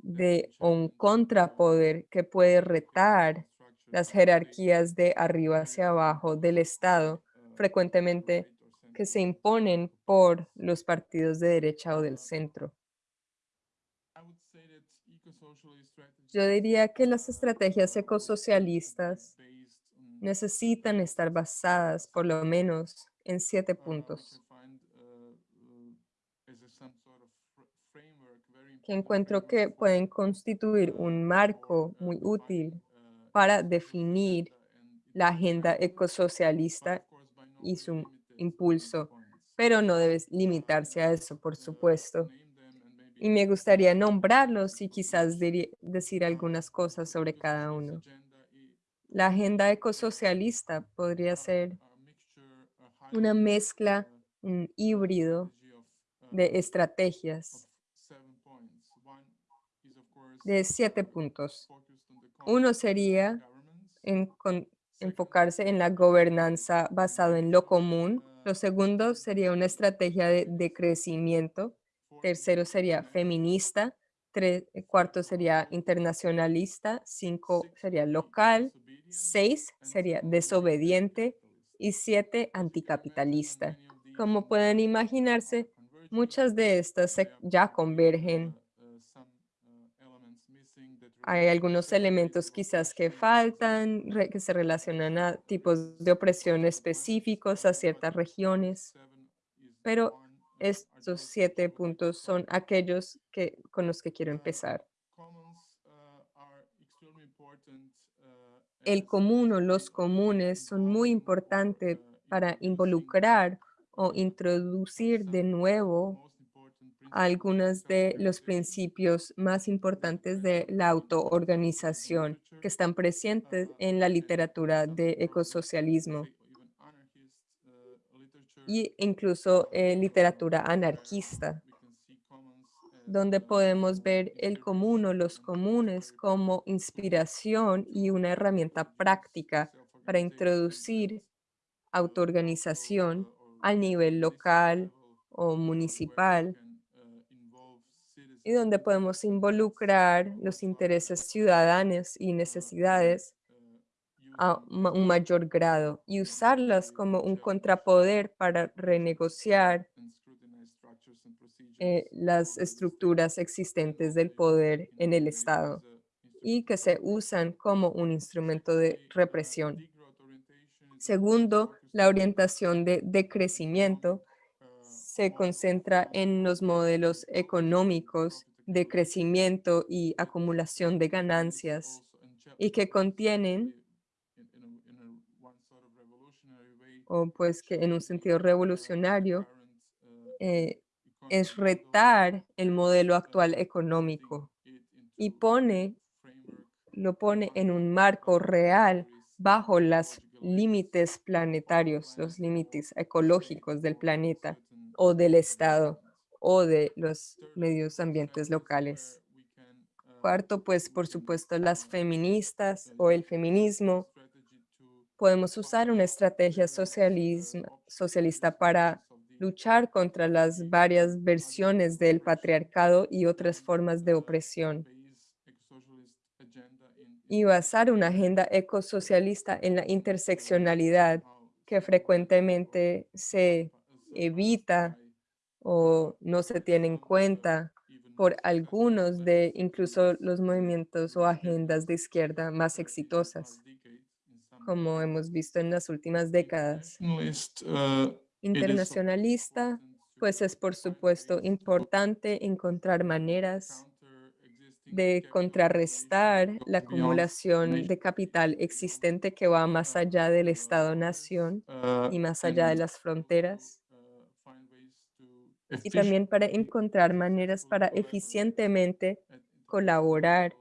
de un contrapoder que puede retar las jerarquías de arriba hacia abajo del Estado, frecuentemente que se imponen por los partidos de derecha o del centro. Yo diría que las estrategias ecosocialistas necesitan estar basadas por lo menos en siete puntos. que encuentro que pueden constituir un marco muy útil para definir la agenda ecosocialista y su impulso, pero no debe limitarse a eso, por supuesto. Y me gustaría nombrarlos y quizás decir algunas cosas sobre cada uno. La agenda ecosocialista podría ser una mezcla, un híbrido de estrategias de siete puntos. Uno sería enfocarse en la gobernanza basado en lo común. Lo segundo sería una estrategia de, de crecimiento. Tercero sería feminista. Tre- eh, cuarto sería internacionalista. Cinco sería local. Seis sería desobediente. Y siete anticapitalista. Como pueden imaginarse, muchas de estas ya convergen hay algunos elementos quizás que faltan, que se relacionan a tipos de opresión específicos, a ciertas regiones, pero estos siete puntos son aquellos que, con los que quiero empezar. El común o los comunes son muy importantes para involucrar o introducir de nuevo algunos de los principios más importantes de la autoorganización que están presentes en la literatura de ecosocialismo y incluso en literatura anarquista, donde podemos ver el común o los comunes como inspiración y una herramienta práctica para introducir autoorganización al nivel local o municipal. Y donde podemos involucrar los intereses ciudadanos y necesidades a un mayor grado y usarlas como un contrapoder para renegociar eh, las estructuras existentes del poder en el Estado y que se usan como un instrumento de represión. Segundo, la orientación de decrecimiento se concentra en los modelos económicos de crecimiento y acumulación de ganancias y que contienen o pues que en un sentido revolucionario, eh, es retar el modelo actual económico y pone, lo pone en un marco real bajo los límites planetarios, los límites ecológicos del planeta o del Estado o de los medios ambientes locales. Cuarto, pues por supuesto las feministas o el feminismo. Podemos usar una estrategia socialista para luchar contra las varias versiones del patriarcado y otras formas de opresión y basar una agenda ecosocialista en la interseccionalidad que frecuentemente se evita o no se tiene en cuenta por algunos de incluso los movimientos o agendas de izquierda más exitosas, como hemos visto en las últimas décadas. Internacionalista, pues es por supuesto importante encontrar maneras de contrarrestar la acumulación de capital existente que va más allá del Estado-nación y más allá de las fronteras, y también para encontrar maneras para eficientemente colaborar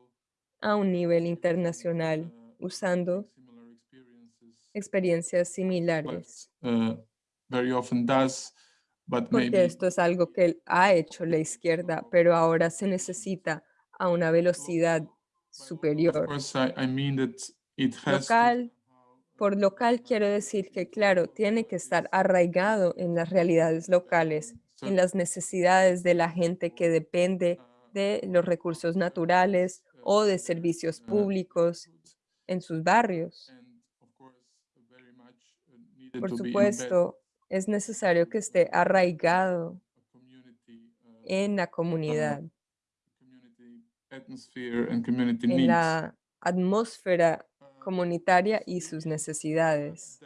a un nivel internacional usando experiencias similares, very often does, but porque maybe esto es algo que ha hecho la izquierda, pero ahora se necesita a una velocidad superior. Local, por local quiero decir que, claro, tiene que estar arraigado en las realidades locales, en las necesidades de la gente que depende de los recursos naturales o de servicios públicos en sus barrios. and of course very much uh, needed Por supuesto, es necesario que esté arraigado uh, en la comunidad, en la atmósfera Uh, comunitaria y sus necesidades.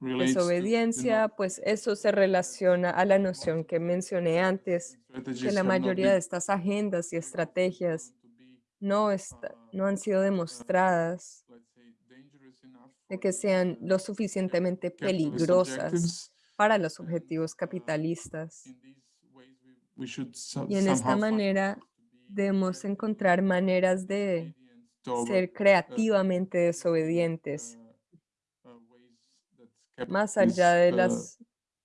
Desobediencia, pues eso se relaciona a la noción que mencioné antes, que la mayoría de estas agendas y estrategias no, esta- no han sido demostradas let's say, dangerous enough de que sean uh, lo suficientemente peligrosas para los objetivos capitalistas. Y en esta manera debemos encontrar maneras de ser creativamente desobedientes, uh, uh, más allá de uh, las,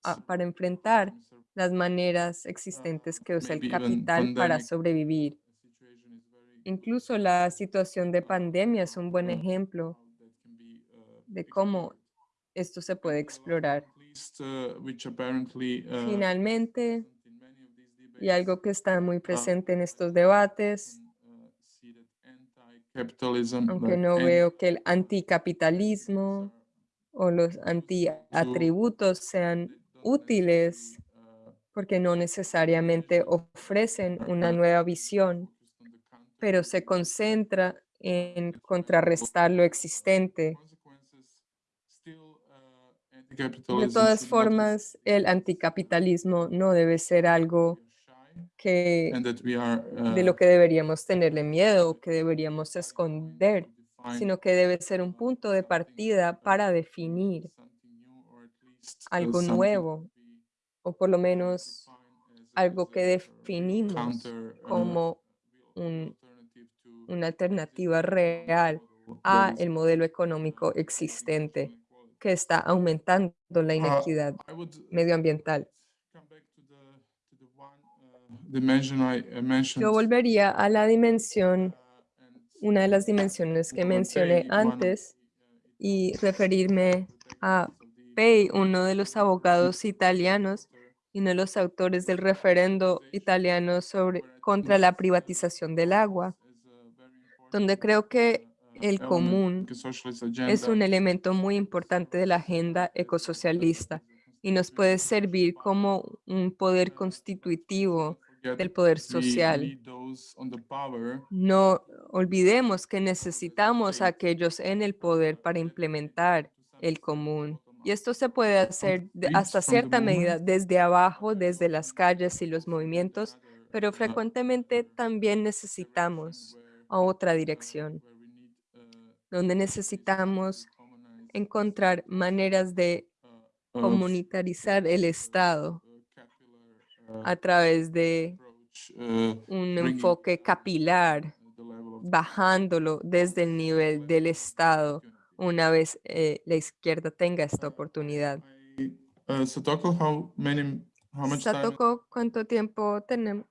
ah, para enfrentar las maneras existentes que usa el capital para sobrevivir. Incluso la situación de pandemia es un buen uh, ejemplo how that can be, uh, de cómo esto se puede explorar. Finalmente, y algo que está muy presente en estos debates, aunque no veo que el anticapitalismo o los antiatributos sean útiles porque no necesariamente ofrecen una nueva visión, pero se concentra en contrarrestar lo existente. De todas formas, el anticapitalismo no debe ser algo que de lo uh, que deberíamos tenerle miedo o que deberíamos esconder, sino que debe ser un punto de partida para definir algo nuevo, o por lo menos algo que definimos como un- una alternativa real a el modelo económico existente que está aumentando la Uh, inequidad would medioambiental. uh, mentioned. Yo volvería a la dimensión, uh, una de las dimensiones que mencioné antes, uh, y referirme a Pei, uno de los abogados italianos y uno de los autores del referendo italiano sobre, contra la privatización del agua, donde creo que el común es un elemento muy importante de la agenda ecosocialista y nos puede servir como un poder constitutivo del poder social. No olvidemos que necesitamos a aquellos en el poder para implementar el común. Y esto se puede hacer hasta cierta medida desde abajo, desde las calles y los movimientos, pero frecuentemente también necesitamos a otra dirección, donde necesitamos encontrar maneras de of, comunitarizar el Estado capillary, uh, a través de uh, un enfoque capilar, bajándolo desde el nivel del Estado una vez eh, la izquierda tenga esta oportunidad. I- uh, Satoko, ¿cuánto tiempo tenemos?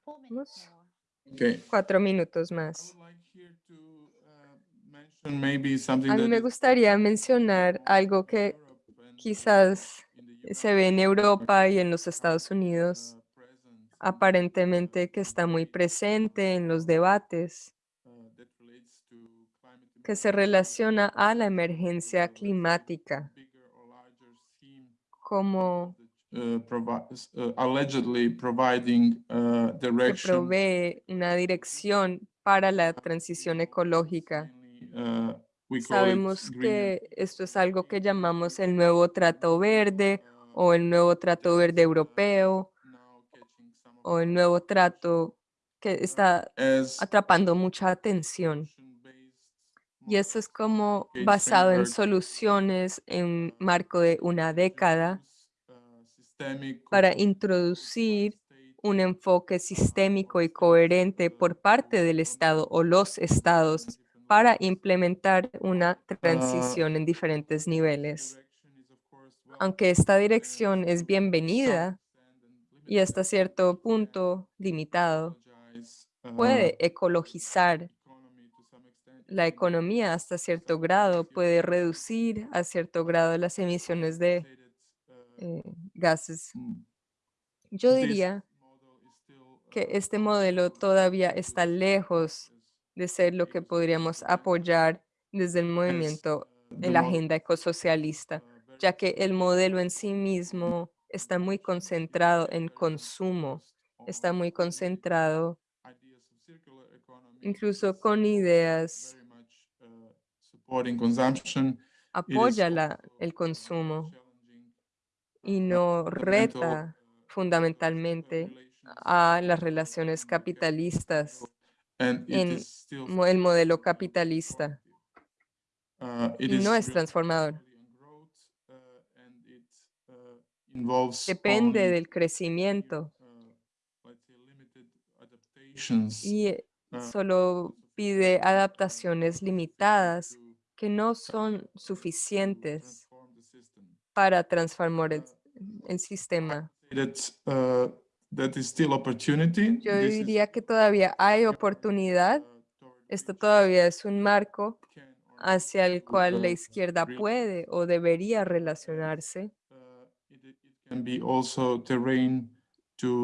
Okay. Cuatro minutos más. would like here to uh, mention maybe something A mí me gustaría mencionar algo que quizás se ve en Europa y en los Estados Unidos, aparentemente que está muy presente en los debates que se relaciona a la emergencia climática como uh, uh, allegedly providing uh, que direction. provee una dirección para la transición ecológica. It Sabemos que esto es algo que llamamos el nuevo trato verde o el nuevo trato verde europeo o el nuevo trato que está atrapando mucha atención. Y eso es como basado en soluciones en marco de una década uh, para introducir un enfoque sistémico y coherente por parte del Estado o los estados para implementar una transición en diferentes niveles. Aunque esta dirección es bienvenida y hasta cierto punto limitado, ecologize, uh, puede ecologizar la economía hasta cierto grado, puede reducir a cierto grado las emisiones de uh, eh, gases. mm, Yo diría que uh, este modelo todavía está lejos de ser lo que podríamos apoyar desde el movimiento en la agenda ecosocialista, ya que el modelo en sí mismo está muy concentrado en consumo, está muy concentrado incluso con ideas, uh, apoya el consumo y no reta fundamentalmente a las relaciones capitalistas and it en is still mo- el modelo capitalista Uh, it y is no es transformador. uh, uh, Depende del crecimiento y eh, solo pide adaptaciones limitadas que no son suficientes transform the system. para transformar el, el sistema. That, that is still opportunity. Yo This is, diría que todavía hay oportunidad. Esto todavía es un marco hacia el cual la izquierda puede o debería relacionarse, uh,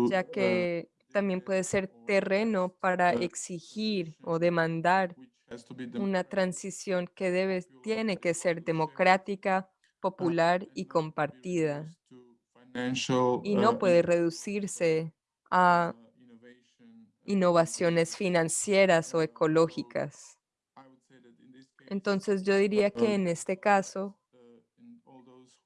ya uh, que también puede ser terreno para exigir o demandar una transición que debe, tiene que ser democrática, popular y compartida y no uh, puede reducirse a uh, uh, innovaciones financieras o ecológicas. Entonces yo diría que en este caso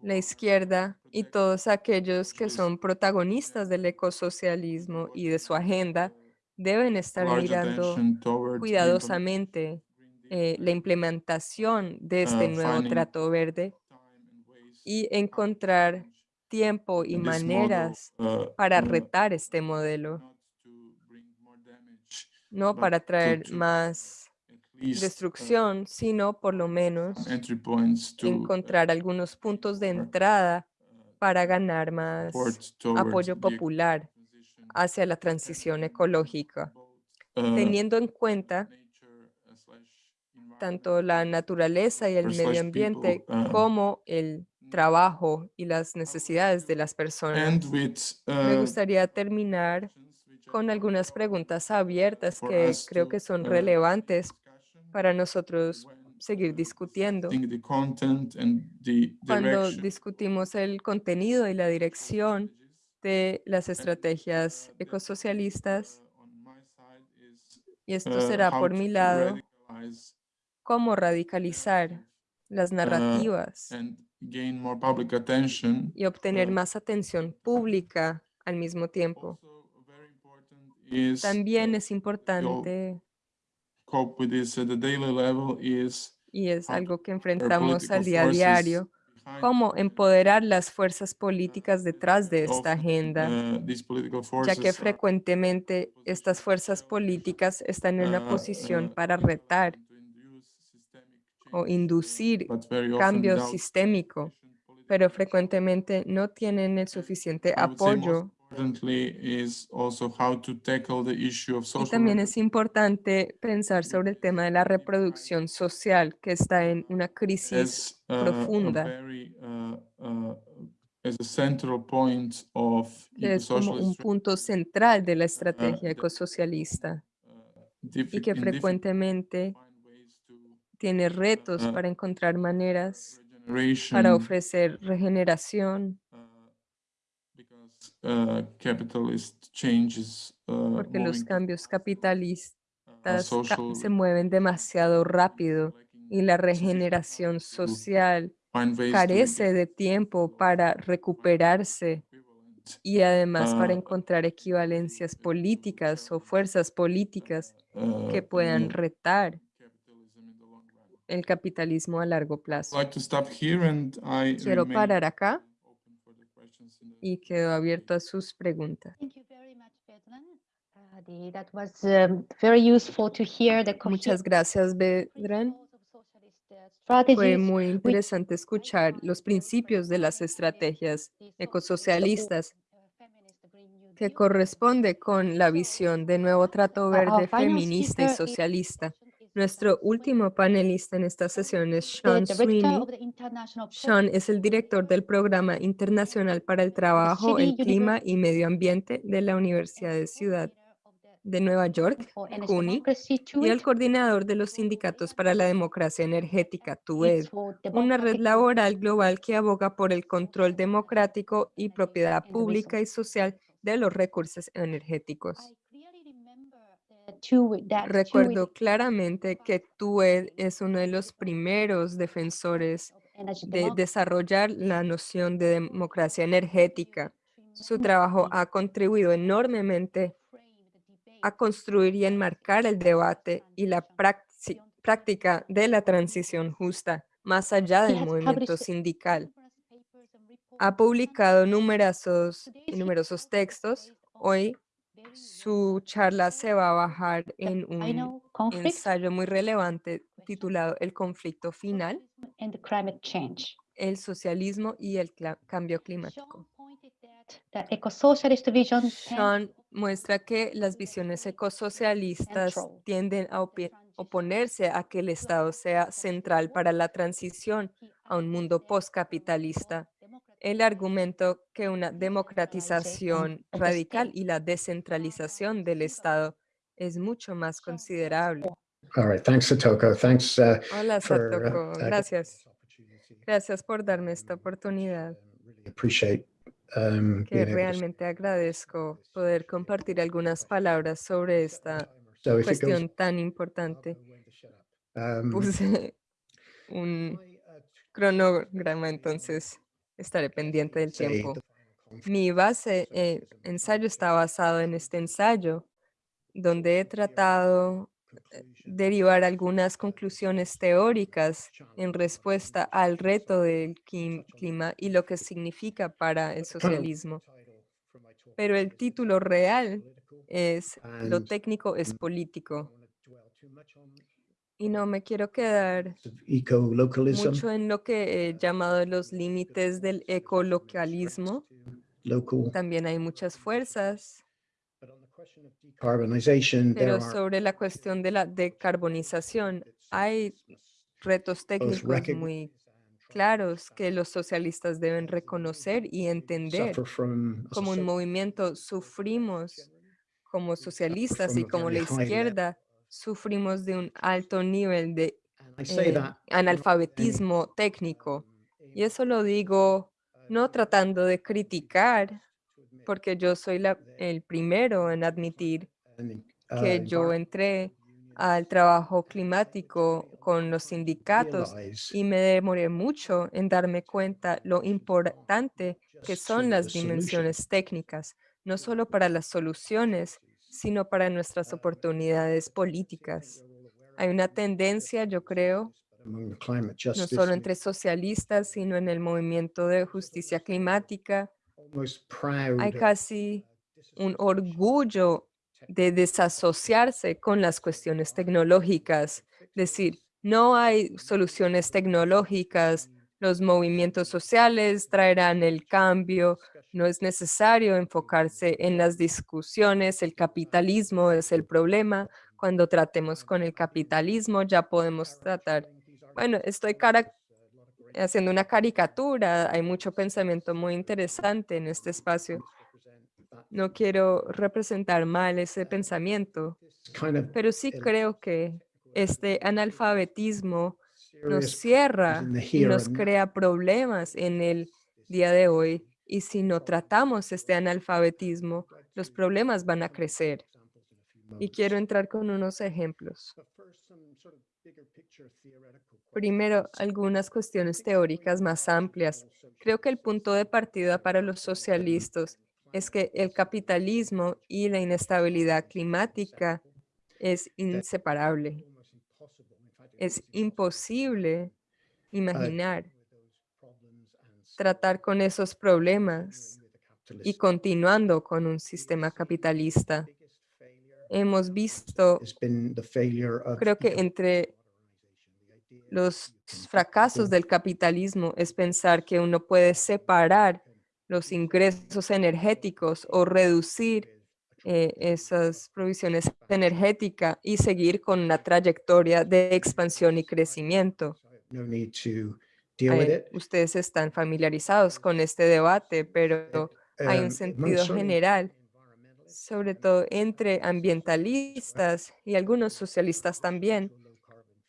la izquierda y todos aquellos que son protagonistas del ecosocialismo y de su agenda deben estar mirando cuidadosamente eh, la implementación de este nuevo trato verde y encontrar tiempo y maneras uh, para uh, retar este modelo, no para traer más uh, destrucción, sino por lo menos uh, encontrar algunos puntos de entrada para ganar más apoyo popular hacia la transición ecológica, uh, teniendo en cuenta uh, tanto la naturaleza y el medio ambiente uh, como el trabajo y las necesidades de las personas. with Me uh, gustaría terminar con algunas preguntas abiertas que creo que son uh, relevantes para nosotros seguir discutiendo. Cuando discutimos el contenido y la dirección de las estrategias ecosocialistas, uh, is, y esto será por mi lado, cómo radicalizar las narrativas gain more public attention. y obtener más atención pública al mismo tiempo. Is También es importante cope with this at the daily level is y es algo que enfrentamos al día a diario, cómo empoderar las fuerzas políticas detrás de esta agenda, ya que frecuentemente estas fuerzas políticas están en una uh, posición uh, para retar o inducir cambio sistémico, pero frecuentemente no tienen el suficiente apoyo. Y también es importante pensar sobre el tema de la reproducción social, que está en una crisis uh, profunda, uh, uh, que es como un punto central de la estrategia ecosocialista. y que frecuentemente to find ways to tiene retos uh, para encontrar maneras para ofrecer regeneración, changes uh, porque los cambios capitalistas se mueven demasiado rápido y la regeneración social carece de tiempo para recuperarse y además para Ah. encontrar equivalencias políticas o fuerzas políticas que puedan retar capitalism in the long run. El capitalismo a largo plazo. like to stop here and I Quiero parar acá y quedo abierto a sus preguntas. Uh, um, Muchas gracias, Bedran. uh, Fue muy interesante escuchar los principios de las estrategias ecosocialistas que corresponde con la visión de nuevo trato verde feminista y socialista. Nuestro último panelista en esta sesión es Sean Sweeney. Sean es el director del Programa Internacional para el Trabajo, el Clima y Medio Ambiente de la Universidad de Ciudad de Nueva York, CUNY, y el coordinador de los sindicatos para la democracia energética, TUED, una red laboral global que aboga por el control democrático y propiedad pública y social de los recursos energéticos. Recuerdo claramente que TUED es uno de los primeros defensores de desarrollar la noción de democracia energética. Su trabajo ha contribuido enormemente a construir y enmarcar el debate y la práctica de la transición justa más allá del movimiento sindical. Ha publicado numerosos, numerosos textos. Hoy su charla se va a bajar en un ensayo muy relevante titulado El conflicto final, el socialismo y el cambio climático. Sean muestra que las visiones ecosocialistas tienden a oponerse a que el Estado sea central para la transición a un mundo postcapitalista. El argumento que una democratización radical y la descentralización del Estado es mucho más considerable. All right, thanks, Satoko. Thanks uh, Hola, for. uh, Satoko. uh, giving Gracias. this opportunity. Gracias por darme esta oportunidad. Um, appreciate um, que realmente agradezco poder compartir algunas palabras sobre esta So goes- cuestión tan importante. Um, Puse un uh, cronograma, entonces estaré pendiente del tiempo. Mi base, eh, ensayo está basado en este ensayo, donde he tratado eh, derivar algunas conclusiones teóricas en respuesta al reto del clima y lo que significa para el socialismo. Pero el título real es Lo técnico es político. Y no me quiero quedar mucho en lo que he llamado los límites del ecolocalismo. Local, También hay muchas fuerzas, but on the question of decarbonization, there pero sobre la cuestión de la decarbonización hay retos técnicos muy claros que los socialistas deben reconocer y entender. Como un movimiento sufrimos como socialistas y como la izquierda sufrimos de un alto nivel de eh, analfabetismo técnico. um, Y eso lo digo no tratando de criticar, porque yo soy la- el primero en admitir an, uh, que yo entré al trabajo climático con los sindicatos y me demoré mucho en darme cuenta lo importante que son las dimensiones técnicas, no solo para las soluciones, sino para nuestras oportunidades políticas. Hay una tendencia, yo creo, no solo entre socialistas, sino en el movimiento de justicia climática. Hay casi uh, un orgullo de desasociarse con las cuestiones tecnológicas, decir, no hay soluciones tecnológicas, los movimientos sociales traerán el cambio, no es necesario enfocarse en las discusiones, el capitalismo es el problema, cuando tratemos con el capitalismo ya podemos tratar. Bueno, estoy haciendo una caricatura, hay mucho pensamiento muy interesante en este espacio. No quiero representar mal ese pensamiento, pero sí creo que este analfabetismo nos cierra y nos crea problemas en el día de hoy. Y si no tratamos este analfabetismo, los problemas van a crecer. Y quiero entrar con unos ejemplos. Primero, algunas cuestiones teóricas más amplias. Creo que el punto de partida para los socialistas es que el capitalismo y la inestabilidad climática es inseparable. Es imposible imaginar tratar con esos problemas y continuando con un sistema capitalista. Hemos visto, creo que entre los fracasos del capitalismo es pensar que uno puede separar los ingresos energéticos o reducir eh, esas provisiones energéticas y seguir con una trayectoria de expansión y crecimiento. No need to deal with Eh, it. ustedes están familiarizados con este debate, pero hay un among sentido general, sobre todo entre ambientalistas y algunos socialistas también,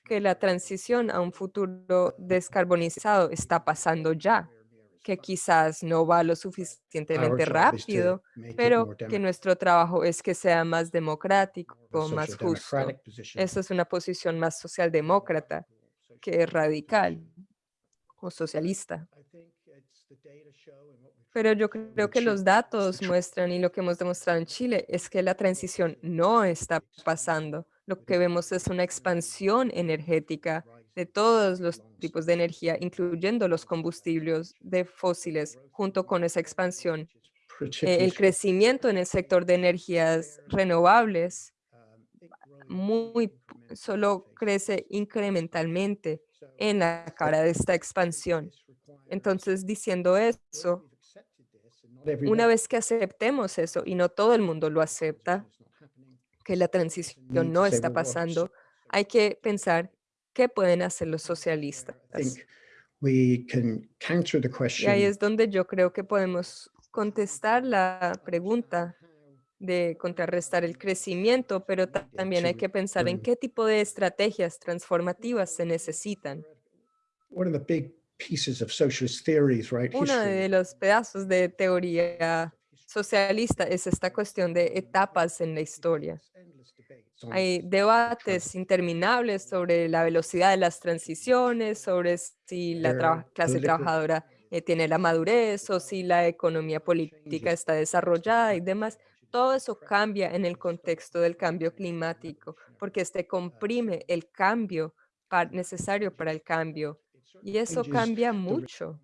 que la transición a un futuro descarbonizado está pasando ya, que quizás no va lo suficientemente rápido, pero que nuestro trabajo es que sea más democrático, más justo. Eso es una posición más socialdemócrata que radical o socialista. Pero yo creo que los datos tr- muestran y lo que hemos demostrado en Chile es que la transición no está pasando. Lo que vemos es una expansión energética de todos los tipos de energía, incluyendo los combustibles de fósiles, junto con esa expansión. Eh, el crecimiento en el sector de energías renovables um, muy solo crece incrementalmente en la cara de esta expansión. Entonces, diciendo eso, una vez que aceptemos eso, y no todo el mundo lo acepta, que la transición no está pasando, hay que pensar qué pueden hacer los socialistas. we can counter the Y ahí es donde yo creo que podemos contestar la pregunta de contrarrestar el crecimiento, pero ta- también hay que pensar en qué tipo de estrategias transformativas se necesitan. one of the big pieces of socialist theories, right? Uno de los pedazos de teoría socialista es esta cuestión de etapas en la historia. Hay debates interminables sobre la velocidad de las transiciones, sobre si la are clase trabajadora eh, tiene la madurez o si la economía política está desarrollada y demás. Todo eso cambia en el contexto del cambio climático, porque este comprime el cambio necesario para el cambio. Y eso cambia mucho.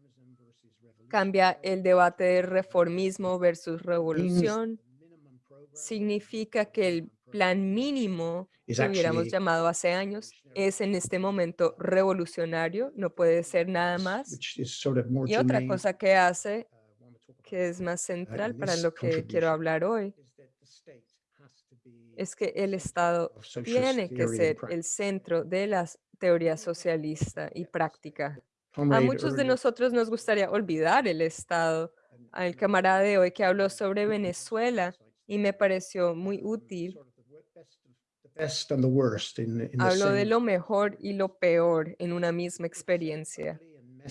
Cambia el debate de reformismo versus revolución. Significa que el plan mínimo que hubiéramos llamado hace años es en este momento revolucionario, no puede ser nada más. Y otra cosa que hace, uh, want to talk que es más central para lo que quiero hablar hoy, es que el Estado tiene que ser el centro de la teoría socialista y práctica. A muchos de nosotros nos gustaría olvidar el Estado. Al camarada de hoy que habló sobre Venezuela y me pareció muy útil, habló de lo mejor y lo peor en una misma experiencia.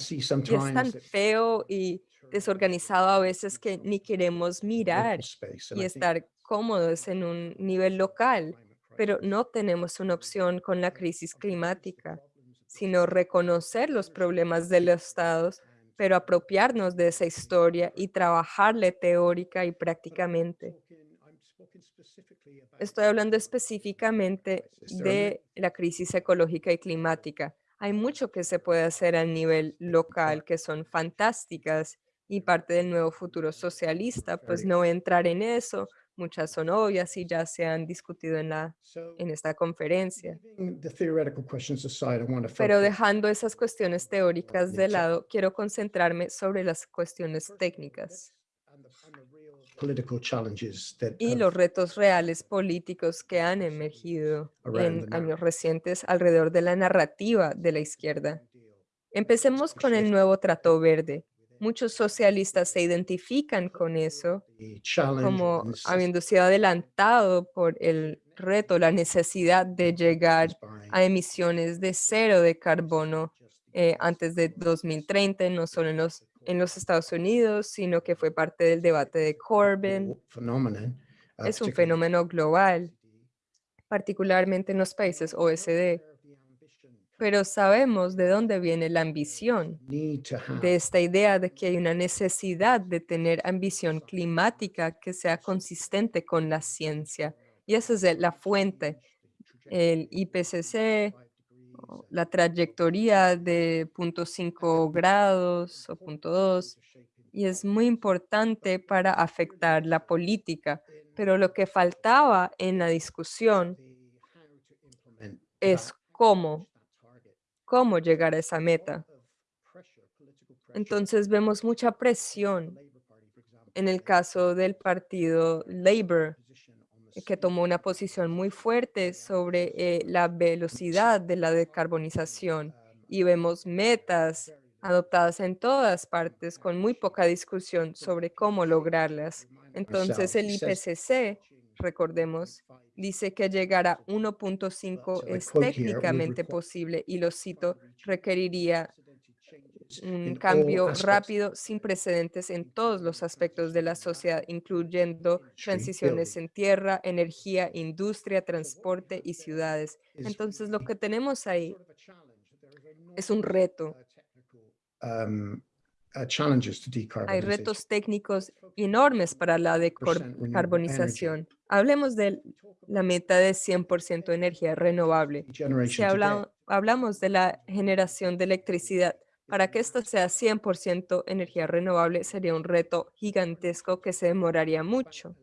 Y es tan feo y desorganizado a veces que ni queremos mirar and y estar cómodos en un nivel local, pero no tenemos una opción con la crisis climática, sino reconocer los problemas de los estados, pero apropiarnos de esa historia y trabajarle teórica y prácticamente. Estoy hablando específicamente de la crisis ecológica y climática. Hay mucho que se puede hacer a nivel local que son fantásticas y parte del nuevo futuro socialista, pues no entrar en eso. Muchas son obvias y ya se han discutido en, la, en esta conferencia. Pero dejando esas cuestiones teóricas de lado, quiero concentrarme sobre las cuestiones técnicas y los retos reales políticos que han emergido en años recientes alrededor de la narrativa de la izquierda. Empecemos con el nuevo Trato Verde. Muchos socialistas se identifican con eso como sido adelantado por el reto, la necesidad de llegar a emisiones de cero de carbono eh, antes de 2030, no solo en los, en los Estados Unidos, sino que fue parte del debate de Corbyn. uh, Es un fenómeno global, particularmente en los países OECD. Pero sabemos de dónde viene la ambición, de esta idea de que hay una necesidad de tener ambición climática que sea consistente con la ciencia. Y esa es la fuente, el IPCC, la trayectoria de 0.5 grados o 0.2, y es muy importante para afectar la política. Pero lo que faltaba en la discusión es cómo, cómo llegar a esa meta. Entonces vemos mucha presión en el caso del partido Labour, que tomó una posición muy fuerte sobre eh, la velocidad de la decarbonización y vemos metas adoptadas en todas partes con muy poca discusión sobre cómo lograrlas. Entonces el IPCC, recordemos, dice que llegar a 1.5 es técnicamente posible y lo cito, requeriría un cambio rápido sin precedentes en todos los aspectos de la sociedad, incluyendo transiciones en tierra, energía, industria, transporte y ciudades. Entonces, lo que tenemos ahí es un reto. um, uh, Hay decarbonization. retos técnicos enormes para la decarbonización. Hablemos de la meta de 100% energía renovable. Si habla- hablamos de la generación de electricidad, para que esto sea 100% energía renovable sería un reto gigantesco que se demoraría mucho.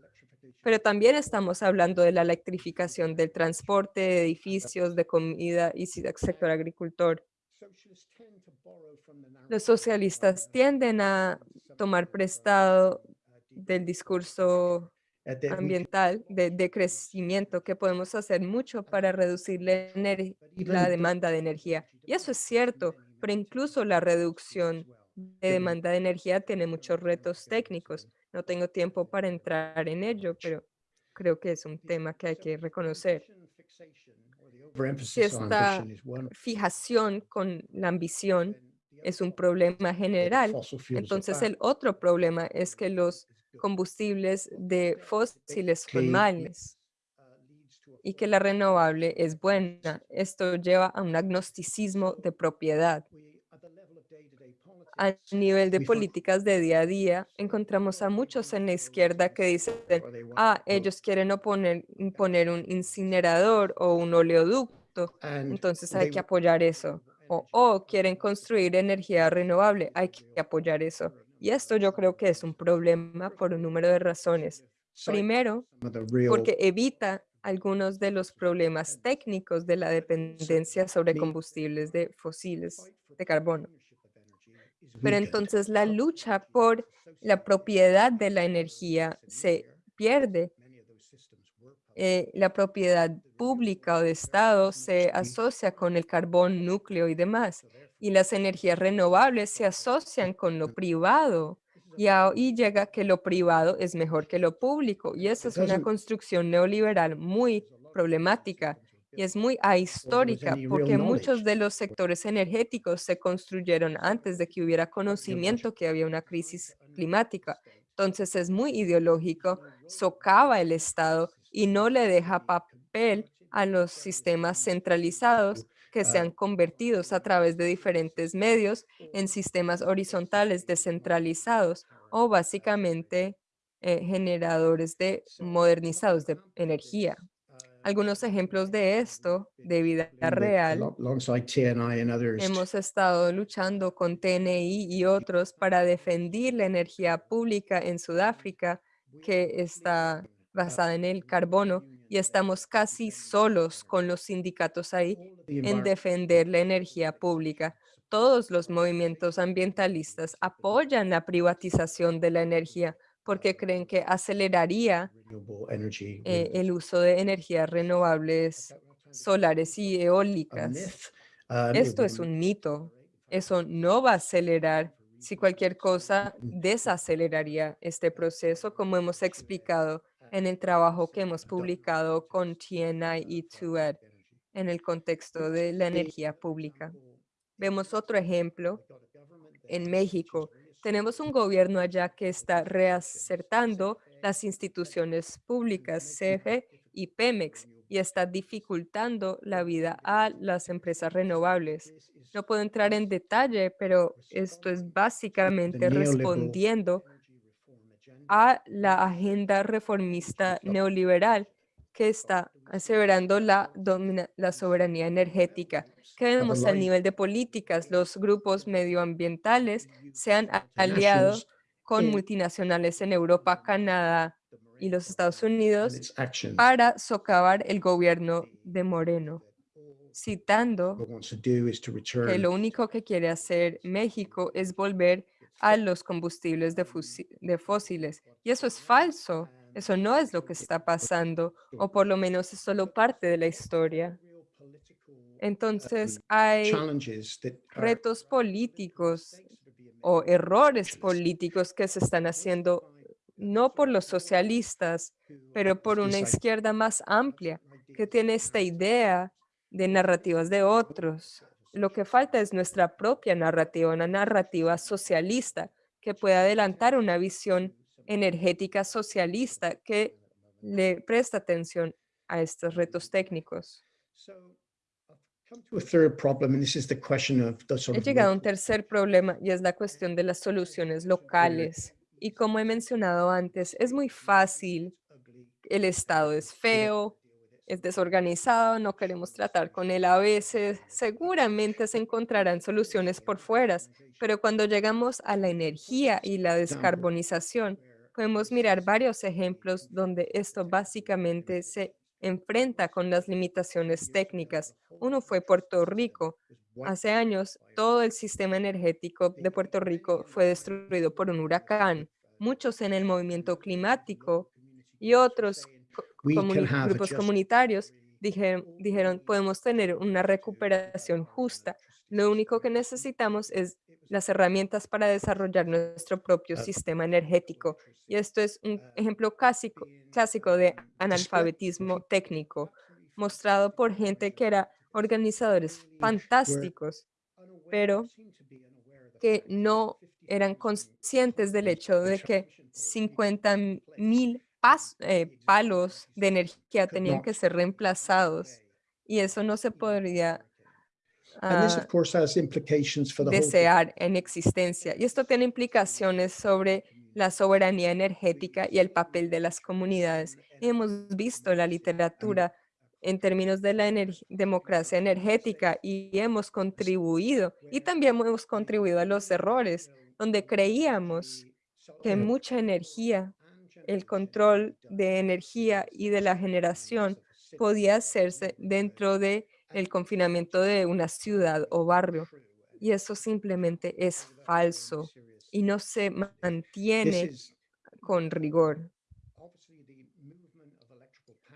Pero también estamos hablando de la electrificación del transporte, de edificios, de comida y sector agricultor. Socialists tend to borrow from the narrative Los socialistas tienden a tomar prestado del discurso that we can- ambiental de, de crecimiento que podemos hacer mucho para reducir la, la demanda de energía. Y eso es cierto, pero incluso la reducción de demanda de energía tiene muchos retos técnicos. No tengo tiempo para entrar en ello, pero creo que es un tema que hay que reconocer. On esta Fijación con la ambición es un problema general. Entonces, el otro problema es que los combustibles de fósiles son males y que la renovable es buena. Esto lleva a un agnosticismo de propiedad. A nivel de políticas de día a día, encontramos a muchos en la izquierda que dicen, ah, ellos quieren oponer, imponer un incinerador o un oleoducto, and entonces hay que apoyar eso. O, o quieren construir energía renovable, hay que apoyar eso. Y esto yo creo que es un problema por un número de razones. Primero, porque evita algunos de los problemas técnicos de la dependencia sobre combustibles de fósiles de carbono. Pero entonces la lucha por la propiedad de la energía se pierde. Eh, la propiedad pública o de Estado se asocia con el carbón, núcleo y demás. Y las energías renovables se asocian con lo privado. Y ahí llega que lo privado es mejor que lo público. Y esa es una construcción neoliberal muy problemática y es muy ahistórica porque muchos de los sectores energéticos se construyeron antes de que hubiera conocimiento que había una crisis climática. Entonces es muy ideológico, socava el Estado y no le deja papel a los sistemas centralizados que se han convertidos a través de diferentes medios en sistemas horizontales descentralizados o básicamente eh, generadores de modernizados de energía. Algunos ejemplos de esto, de vida real, hemos estado luchando con TNI y otros para defender la energía pública en Sudáfrica, que está basada en el carbono, y estamos casi solos con los sindicatos ahí en defender la energía pública. Todos los movimientos ambientalistas apoyan la privatización de la energía porque creen que aceleraría eh, el uso de energías renovables solares y eólicas. Esto es un mito. Eso no va a acelerar. Si cualquier cosa desaceleraría este proceso, como hemos explicado en el trabajo que hemos publicado con TNI y TUED en el contexto de la energía pública. Vemos otro ejemplo en México. Tenemos un gobierno allá que está reacertando las instituciones públicas, CFE y Pemex, y está dificultando la vida a las empresas renovables. No puedo entrar en detalle, pero esto es básicamente respondiendo a la agenda reformista neoliberal que está aseverando la, domina- la soberanía energética. Que vemos al line- nivel de políticas, los grupos medioambientales se han a- aliado con in multinacionales en Europa, Canadá y los Estados Unidos para socavar el gobierno de Moreno, citando que lo único que quiere hacer México es volver a los combustibles de, de fósiles. Y eso es falso. Eso no es lo que está pasando, o por lo menos es solo parte de la historia. political Entonces hay that are retos políticos o errores políticos que se están haciendo no por los socialistas, pero por una izquierda más amplia que tiene esta idea de narrativas de otros. Lo que falta es nuestra propia narrativa, una narrativa socialista que pueda adelantar una visión energética socialista que le presta atención a estos retos técnicos. He llegado a un tercer problema y es la cuestión de las soluciones locales. Y como he mencionado antes, es muy fácil. El Estado es feo, es desorganizado, no queremos tratar con él a veces. Seguramente se encontrarán soluciones por fuera, pero cuando llegamos a la energía y la descarbonización, podemos mirar varios ejemplos donde esto básicamente se enfrenta con las limitaciones técnicas. Uno fue Puerto Rico, Hace años, todo el sistema energético de Puerto Rico fue destruido por un huracán. Muchos en el movimiento climático y otros comuni- grupos comunitarios dijeron, dijeron, podemos tener una recuperación justa. Lo único que necesitamos es las herramientas para desarrollar nuestro propio Ah. sistema energético. Y esto es un ejemplo clásico, clásico de analfabetismo técnico, mostrado por gente que era organizadores fantásticos, pero que no eran conscientes del hecho de que 50 mil palos de energía tenían que ser reemplazados y eso no se podría And this, of course, has implications for the whole. desear en existencia. Y esto tiene implicaciones sobre la soberanía energética y el papel de las comunidades. Hemos visto la literatura en términos de la ener- democracia energética y hemos contribuido y también hemos contribuido a los errores donde creíamos que mucha energía, el control de energía y de la generación podía hacerse dentro de el confinamiento de una ciudad o barrio. Y eso simplemente es falso y no se mantiene con rigor.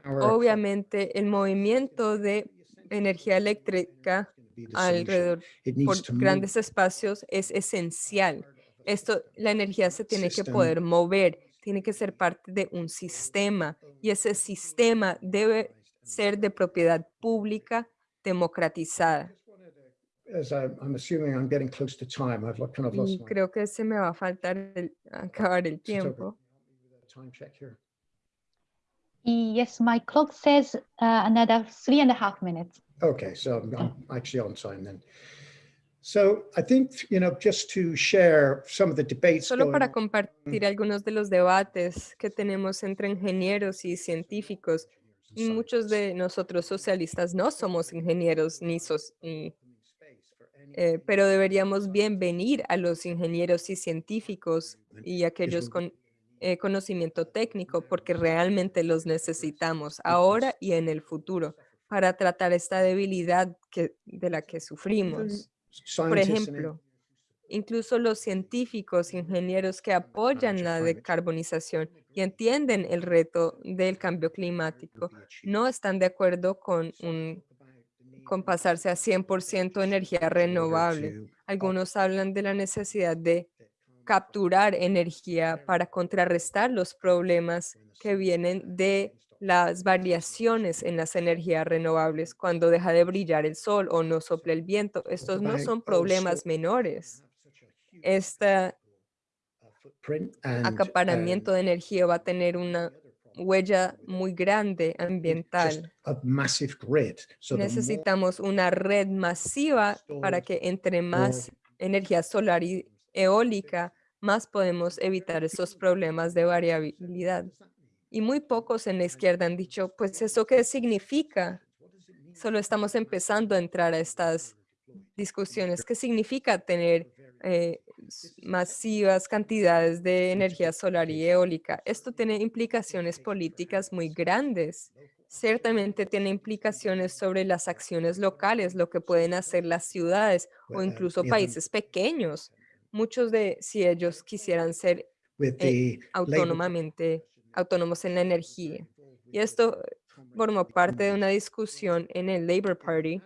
Obviamente, el movimiento de energía eléctrica alrededor por grandes espacios es esencial. Esto, la energía se tiene que poder mover, tiene que ser parte de un sistema y ese sistema debe ser de propiedad pública democratizada. As I- I'm assuming I'm getting close to time, I've lo- kind of lost Y my creo que se me va a faltar el- acabar el tiempo. time check here. Yes, my clock says uh, another three and a half minutes. Okay, so I'm- I'm actually on time then. So I think, you know, just to share some of the debates Solo going para on, compartir algunos de los debates que tenemos entre ingenieros y científicos Y muchos de nosotros socialistas no somos ingenieros ni, ni, eh, pero deberíamos bienvenir a los ingenieros y científicos y aquellos con eh, conocimiento técnico porque realmente los necesitamos ahora y en el futuro para tratar esta debilidad que, de la que sufrimos. Por ejemplo, incluso los científicos, ingenieros que apoyan la decarbonización y entienden el reto del cambio climático, no están de acuerdo con, un, con pasarse a 100% energía renovable. Algunos hablan de la necesidad de capturar energía para contrarrestar los problemas que vienen de las variaciones en las energías renovables cuando deja de brillar el sol o no sopla el viento. Estos no son problemas menores. Este acaparamiento de energía va a tener una huella muy grande ambiental. Necesitamos una red masiva para que entre más energía solar y eólica, más podemos evitar esos problemas de variabilidad. Y muy pocos en la izquierda han dicho, pues, ¿eso qué significa? Solo estamos empezando a entrar a estas discusiones. ¿Qué significa tener eh, masivas cantidades de energía solar y eólica? Esto tiene implicaciones políticas muy grandes. Ciertamente tiene implicaciones sobre las acciones locales, lo que pueden hacer las ciudades o uh, incluso países pequeños. Muchos de, si ellos quisieran ser eh, autónomamente autónomos en la energía. Y esto formó parte de una discusión en el Labour Party,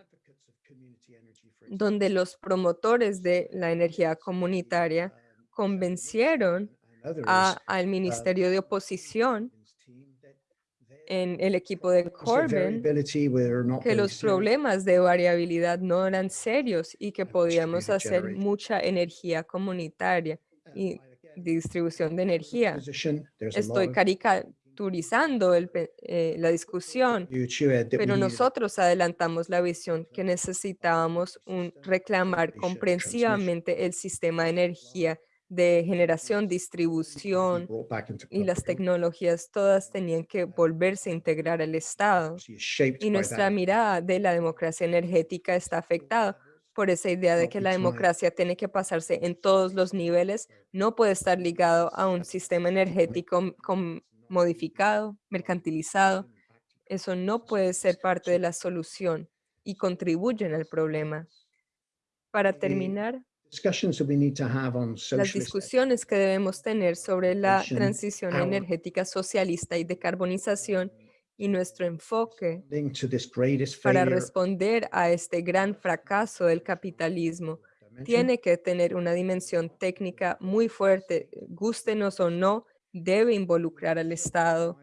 donde los promotores de la energía comunitaria convencieron a- al Ministerio de Oposición en el equipo de Corbyn que los problemas de variabilidad no eran serios y que podíamos hacer mucha energía comunitaria y distribución de energía. Estoy caricaturizando el eh, la discusión, pero nosotros adelantamos la visión que necesitábamos un, reclamar comprensivamente el sistema de energía de generación, distribución y las tecnologías todas tenían que volverse a integrar al Estado. Y nuestra mirada de la democracia energética está afectada por esa idea de que la democracia tiene que pasarse en todos los niveles, no puede estar ligado a un sistema energético m- com- modificado, mercantilizado. Eso no puede ser parte de la solución y contribuyen al problema. Para terminar, las discusiones que debemos tener sobre la transición energética socialista y decarbonización y nuestro enfoque para responder a este gran fracaso del capitalismo. Tiene que tener una dimensión técnica muy fuerte, gústenos o no, debe involucrar al Estado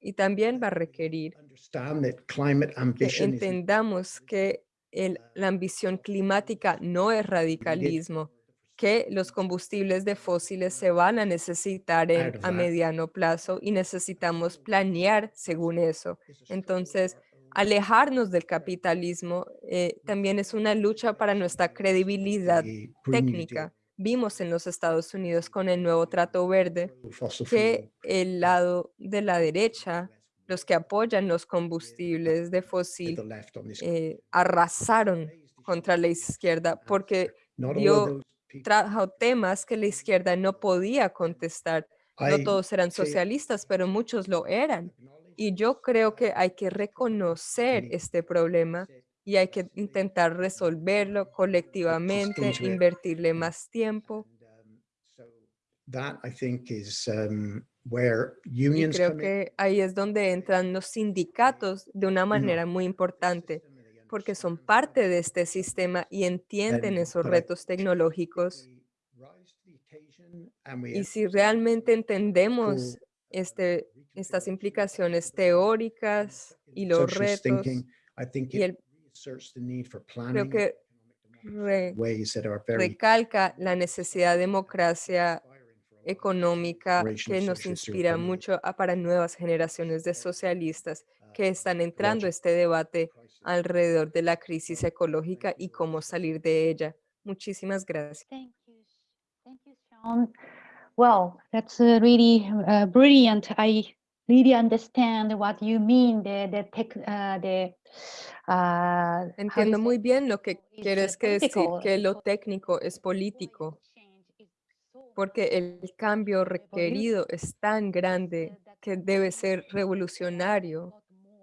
y también va a requerir que entendamos que el- la ambición climática no es radicalismo, que los combustibles de fósiles se van a necesitar en- a mediano plazo y necesitamos planear según eso. Entonces, alejarnos del capitalismo eh, también es una lucha para nuestra credibilidad técnica. Vimos en los Estados Unidos con el nuevo Trato Verde que el lado de la derecha, los que apoyan los combustibles de fósil, eh, arrasaron contra la izquierda porque dio- trajo temas que la izquierda no podía contestar. No todos eran socialistas, pero muchos lo eran. Y yo creo que hay que reconocer este problema y hay que intentar resolverlo colectivamente, invertirle más tiempo. Um, where Y creo que ahí es donde entran los sindicatos de una manera muy importante, porque son parte de este sistema y entienden esos retos tecnológicos. Y si realmente entendemos este, estas implicaciones teóricas y los retos, y el- reasserts the need for creo planning que re- ways that are very recalca la necesidad de democracia económica que nos inspira mucho a- para nuevas generaciones de socialistas que están entrando a este debate alrededor de la crisis ecológica y cómo salir de ella. Muchísimas gracias. Well, that's uh, really uh, brilliant. I really understand what you mean, the, the tech, uh, the, uh, how do you Entiendo muy bien lo que is, quieres que decir, que lo técnico es político, porque el cambio requerido es tan grande que debe ser revolucionario.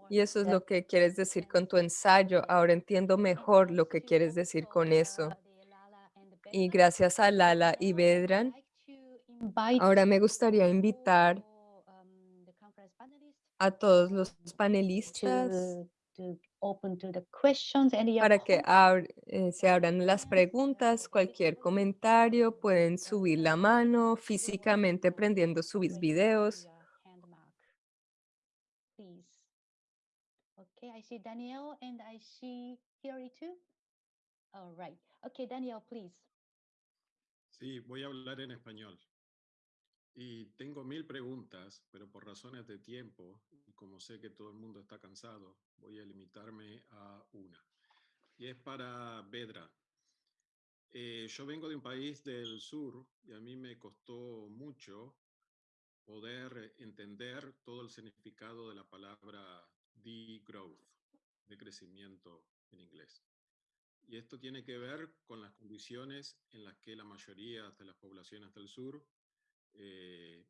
Y eso es lo que quieres decir con tu ensayo. Ahora entiendo mejor lo que quieres decir con eso. Y gracias a Lala y Vedran, ahora me gustaría invitar a todos los panelistas to, to open to the questions and your para que ab- eh, se abran las preguntas, cualquier comentario, pueden subir la mano físicamente prendiendo sus videos. Okay, I see Daniel and I see Hillary too. All right. Okay, Daniel, please. Sí, voy a hablar en español. Y tengo mil preguntas, pero por razones de tiempo, y como sé que todo el mundo está cansado, voy a limitarme a una. Y es para Vedra. Eh, yo vengo de un país del sur y a mí me costó mucho poder entender todo el significado de la palabra degrowth, de crecimiento en inglés. Y esto tiene que ver con las condiciones en las que la mayoría de las poblaciones del sur eh,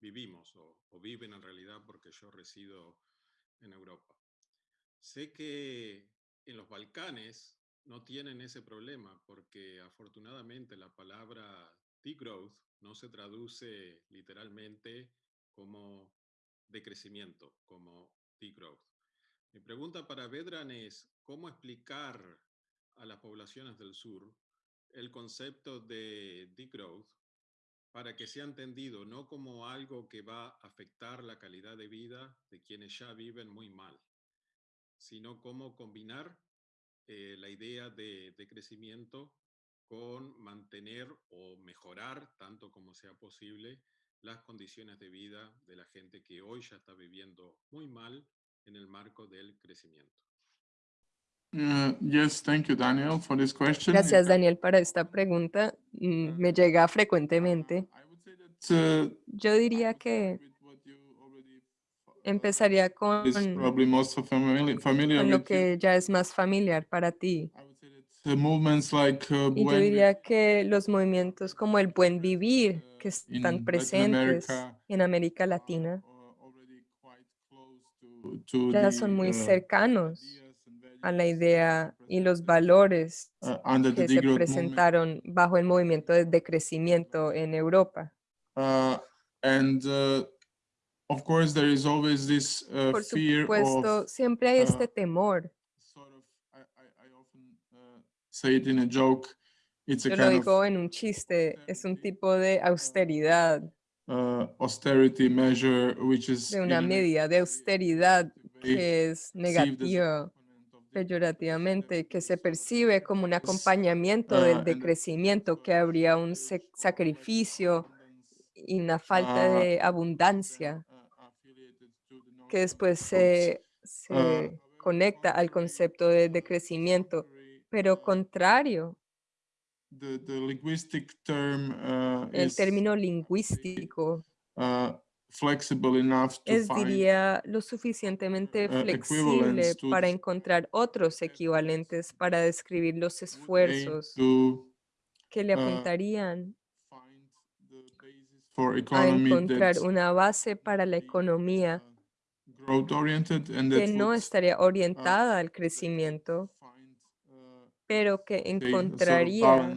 vivimos o, o viven en realidad porque yo resido en Europa. Sé que en los Balcanes no tienen ese problema porque afortunadamente la palabra degrowth no se traduce literalmente como decrecimiento, como degrowth. Mi pregunta para Vedran es, ¿cómo explicar a las poblaciones del sur el concepto de degrowth para que sea entendido no como algo que va a afectar la calidad de vida de quienes ya viven muy mal, sino cómo combinar eh, la idea de, de crecimiento con mantener o mejorar, tanto como sea posible, las condiciones de vida de la gente que hoy ya está viviendo muy mal en el marco del crecimiento. Uh, yes, thank you, Daniel, for this question. Gracias, Uh, Daniel, para esta pregunta. Mm, Me llega frecuentemente. Uh, Yo diría que empezaría con, con lo que ya es más familiar para ti. Uh, uh, Y yo diría que los movimientos como el buen vivir, que están presentes en América Latina, ya son muy cercanos a la idea y los valores uh, under the que se presentaron bajo el movimiento de decrecimiento en Europa. Uh, and uh, of course, there is always this uh, Por fear supuesto, siempre hay este temor. say it in a joke. It's a Yo lo digo en un chiste, es un tipo de austeridad, uh, austerity measure, which is de una medida de austeridad que es negativa, peyorativamente, que se percibe como un acompañamiento del and decrecimiento, que habría un sacrificio y una falta uh, de abundancia que después growth. se, conecta al concepto de decrecimiento, pero contrario, the, the linguistic term el término lingüístico flexible enough to es, diría, lo suficientemente uh, flexible para encontrar otros equivalentes para describir los esfuerzos to que le uh, apuntarían a encontrar una base para la economía uh, que no estaría orientada al crecimiento, uh, pero que encontraría,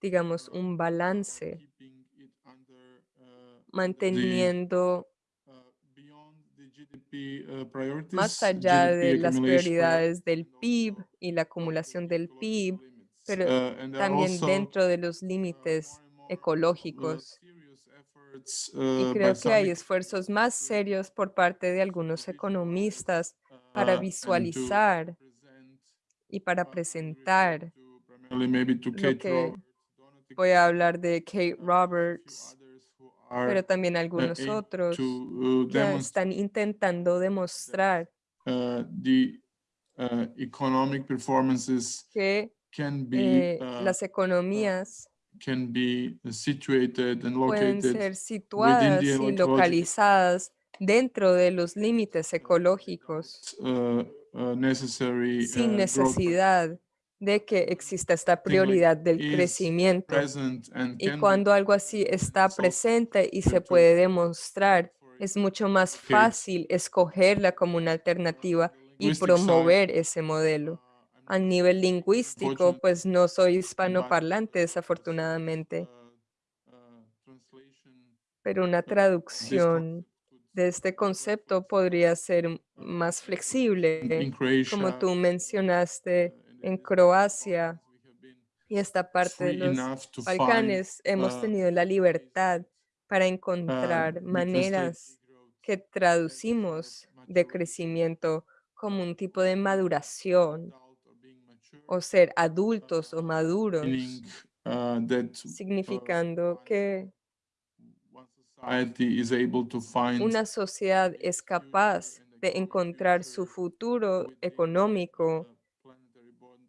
digamos, uh, un uh, balance, keeping it under, uh, under the manteniendo uh, priorities, más allá de las prioridades del PIB y la acumulación del PIB, pero are también dentro de los uh, límites ecológicos. Y creo que hay esfuerzos más serios por parte de algunos economistas para to visualizar y para refer presentar lo que voy a hablar de Kate Roberts, pero también uh, algunos aim otros to demonstrate están intentando demostrar. Uh, the uh, economic performances que can be eh, uh, las economías can be situated and pueden located ser within situadas the y localizadas dentro de los límites ecológicos, uh, uh, necessary sin uh, necesidad de que exista esta prioridad del crecimiento. Y cuando algo así está presente y se puede demostrar, es mucho más fácil escogerla como una alternativa y promover ese modelo. uh, A nivel lingüístico, pues no soy hispanoparlante, desafortunadamente, uh, uh, translation pero una traducción de este concepto podría ser más flexible, como tú uh, mencionaste, en Croacia y esta parte de los Balcanes hemos uh, tenido la libertad para uh, encontrar translate maneras que traducimos de crecimiento como un tipo de maduración o ser adultos o maduros, meaning, uh, uh, significando que una sociedad es capaz de encontrar su futuro económico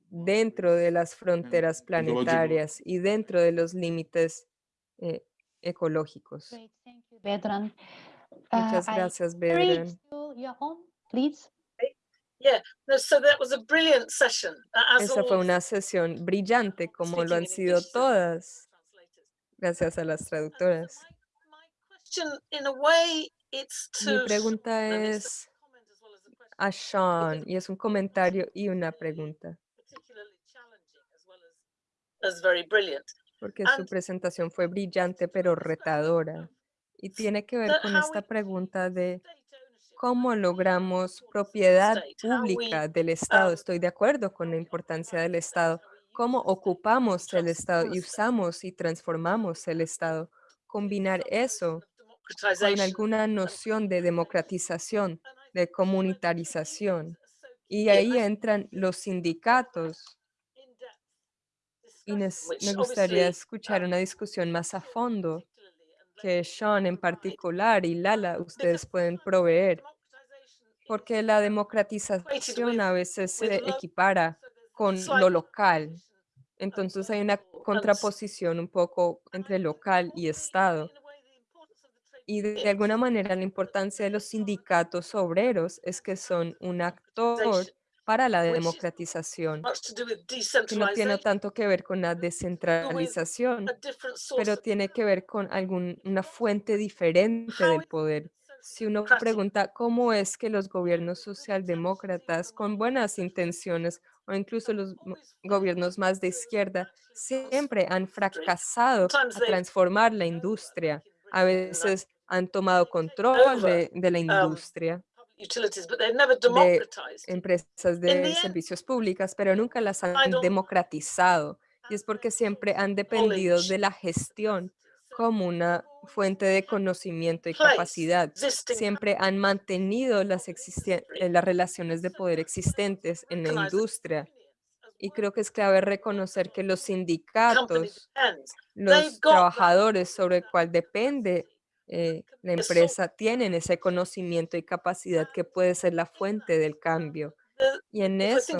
dentro de las fronteras planetarias y dentro de los límites eh, ecológicos. Great, thank you, Vedran. Muchas gracias, Bedran. still you're on, please. Yeah, no, so that was a brilliant session. a- As Esa fue una sesión brillante, como lo han sido todas, gracias a las traductoras. Mi pregunta es a Sean y es un comentario y una pregunta, particularly challenging as well as, as very brilliant. porque su presentación fue brillante pero retadora y tiene que ver con esta pregunta de cómo logramos propiedad pública del Estado. um, Estoy de acuerdo con la importancia del Estado. Cómo ocupamos el Estado y usamos y transformamos el Estado. Combinar eso con alguna noción de democratización, de comunitarización. Y ahí entran los sindicatos y me gustaría escuchar una discusión más a fondo que Sean en particular y Lala ustedes pueden proveer, porque la democratización a veces se equipara con lo local. Entonces hay una contraposición un poco entre local y Estado. Y de alguna manera la importancia de los sindicatos obreros es que son un actor para la democratización, que no tiene tanto que ver con la descentralización, pero tiene que ver con alguna fuente diferente del poder. Si uno pregunta cómo es que los gobiernos socialdemócratas con buenas intenciones o incluso los gobiernos más de izquierda siempre han fracasado a transformar la industria. A veces han tomado control de, de la industria, de empresas de servicios públicas, pero nunca las han democratizado. Y es porque siempre han dependido de la gestión como una fuente de conocimiento y capacidad. Siempre han mantenido las, eh, las relaciones de poder existentes en la industria. Y creo que es clave reconocer que los sindicatos, los trabajadores sobre el cual depende eh, la empresa, tienen ese conocimiento y capacidad que puede ser la fuente del cambio. Y en eso,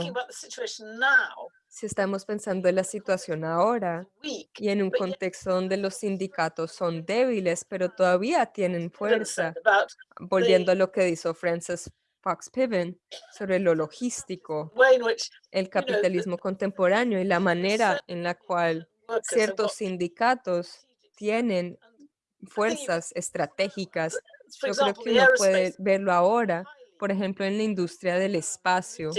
si estamos pensando en la situación ahora y en un contexto donde los sindicatos son débiles, pero todavía tienen fuerza, volviendo a lo que dijo Francis Fox Piven sobre lo logístico, el capitalismo contemporáneo y la manera en la cual ciertos sindicatos tienen fuerzas estratégicas. Yo creo que uno puede verlo ahora, por ejemplo, en la industria del espacio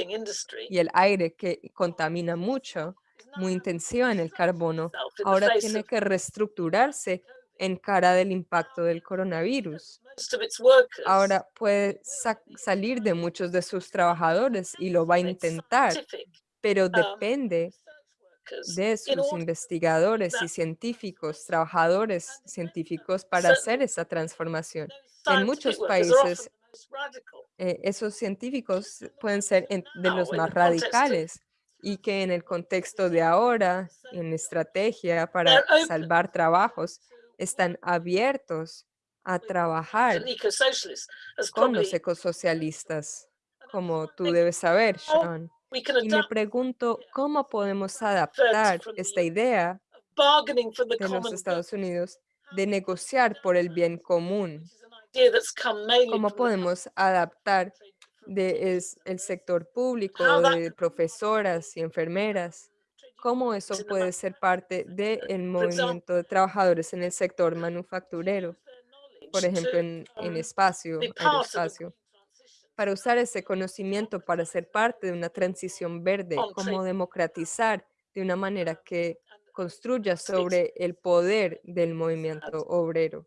y el aire que contamina mucho, muy intensiva en el carbono, ahora tiene que reestructurarse en cara del impacto del coronavirus. most of its workers. Ahora puede sa- salir de muchos de sus trabajadores y lo va a intentar, pero um, depende de sus investigadores y científicos, trabajadores científicos para hacer esa transformación. En muchos países, the most radical. eh, esos científicos pueden ser en- de los now in más the context of radicales y que en el contexto de ahora, en estrategia para salvar trabajos, están abiertos a trabajar con los ecosocialistas, como tú debes saber, how Sean. Y me pregunto cómo podemos adaptar esta idea de los Estados Unidos de negociar por el bien común, ¿Cómo podemos adaptar de es- el sector público, de profesoras y enfermeras? ¿Cómo eso puede ser parte del movimiento de trabajadores en el sector manufacturero? Por ejemplo, en, en espacio, be part of the aeroespacio, green transition. Para usar ese conocimiento para ser parte de una transición verde, On cómo democratizar de una manera que construya sobre el poder del movimiento obrero.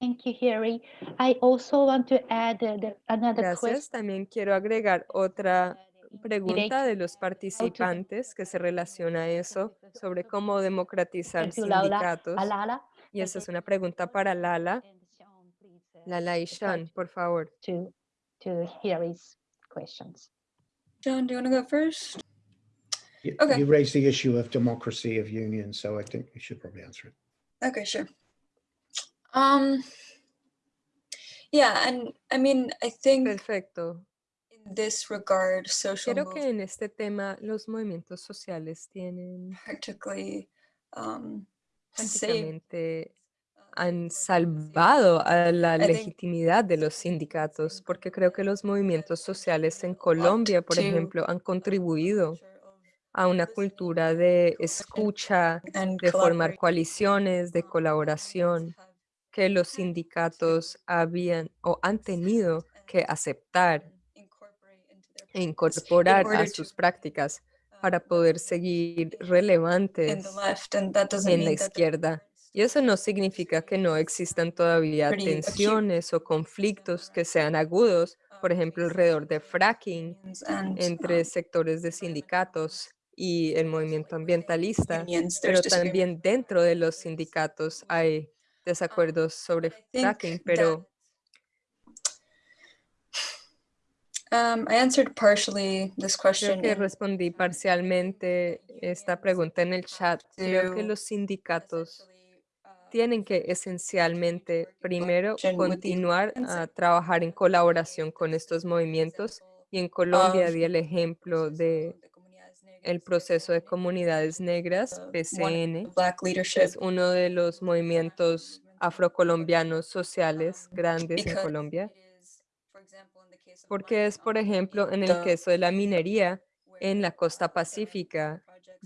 Thank you, Harry. I also want to add uh, the, another Gracias. question. También quiero agregar otra pregunta de los participantes que se relaciona a eso sobre cómo democratizar sindicatos. Y esa es una pregunta para Lala. uh, Lala y Sean, por favor. To, to Harry's questions. John, do you want to go first? You Okay. you raised the issue of democracy of unions, so I think you should probably answer it. Okay, sure. Um, yeah, and I mean, I think Perfecto. in this regard, social Creo que en este tema los movimientos sociales tienen practically um, saved prácticamente uh, han salvado a la think legitimidad de los sindicatos, porque creo que los movimientos sociales en Colombia, por ejemplo, han contribuido a una cultura de escucha, de formar coaliciones, de colaboración, que los sindicatos habían o han tenido que aceptar e incorporar a sus prácticas um, para poder seguir relevantes en la izquierda. Y eso no significa que no existan todavía tensiones o conflictos que sean agudos, por ejemplo, alrededor de fracking entre sectores de sindicatos y el movimiento ambientalista, pero también dentro de los sindicatos hay desacuerdos sobre fracking, pero Um, I answered partially this creo question. que in respondí parcialmente esta pregunta en el chat. Creo que los sindicatos tienen que esencialmente primero continuar a trabajar en colaboración con estos movimientos y en Colombia of di el ejemplo de el proceso de comunidades negras, of PCN, que es uno de los movimientos afrocolombianos sociales grandes en Colombia, porque es, por ejemplo, en el caso de la minería en la costa pacífica,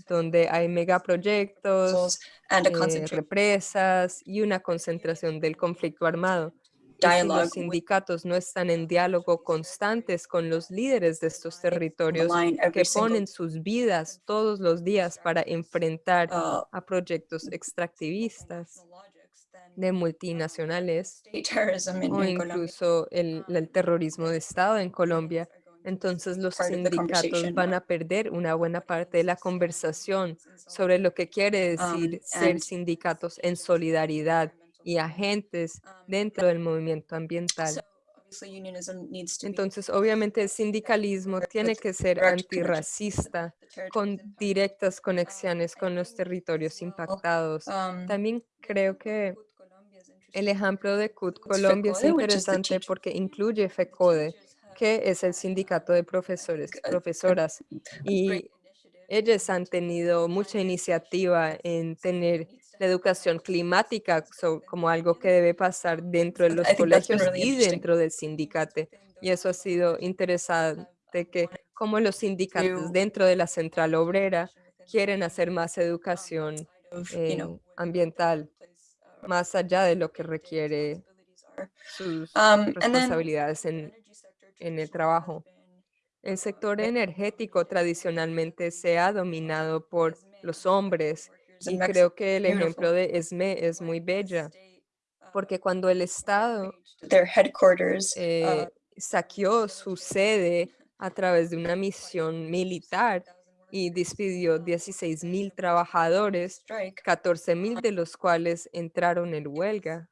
donde hay megaproyectos, eh, represas y una concentración del conflicto armado. Si los sindicatos no están en diálogo constantes con los líderes de estos territorios que ponen sus vidas todos los días para enfrentar uh, a proyectos extractivistas de multinacionales o incluso el, el terrorismo de Estado en Colombia, entonces los sindicatos van a perder una buena parte de la conversación sobre lo que quiere decir Um, ser and sindicatos en solidaridad y agentes Um, dentro del movimiento ambiental. Entonces, obviamente, el sindicalismo tiene que ser antirracista, con directas conexiones con los territorios impactados. Um, También creo que el ejemplo de CUT Colombia es interesante porque incluye FECODE, que es el sindicato de profesores, a profesoras, y ellos han tenido mucha iniciativa en tener la educación climática so- como algo que debe pasar dentro de los colegios really y interesting. dentro del sindicate. Y eso ha sido interesante que como los sindicatos dentro de la central obrera quieren hacer más educación eh, ambiental, más allá de lo que requiere sus Um, responsabilidades en, en el trabajo. El sector energético tradicionalmente se ha dominado por los hombres y creo que el ejemplo de ESME es muy bella porque cuando el Estado eh, saqueó su sede a través de una misión militar y despidió 16 mil trabajadores, strike 14 mil de los cuales entraron en huelga.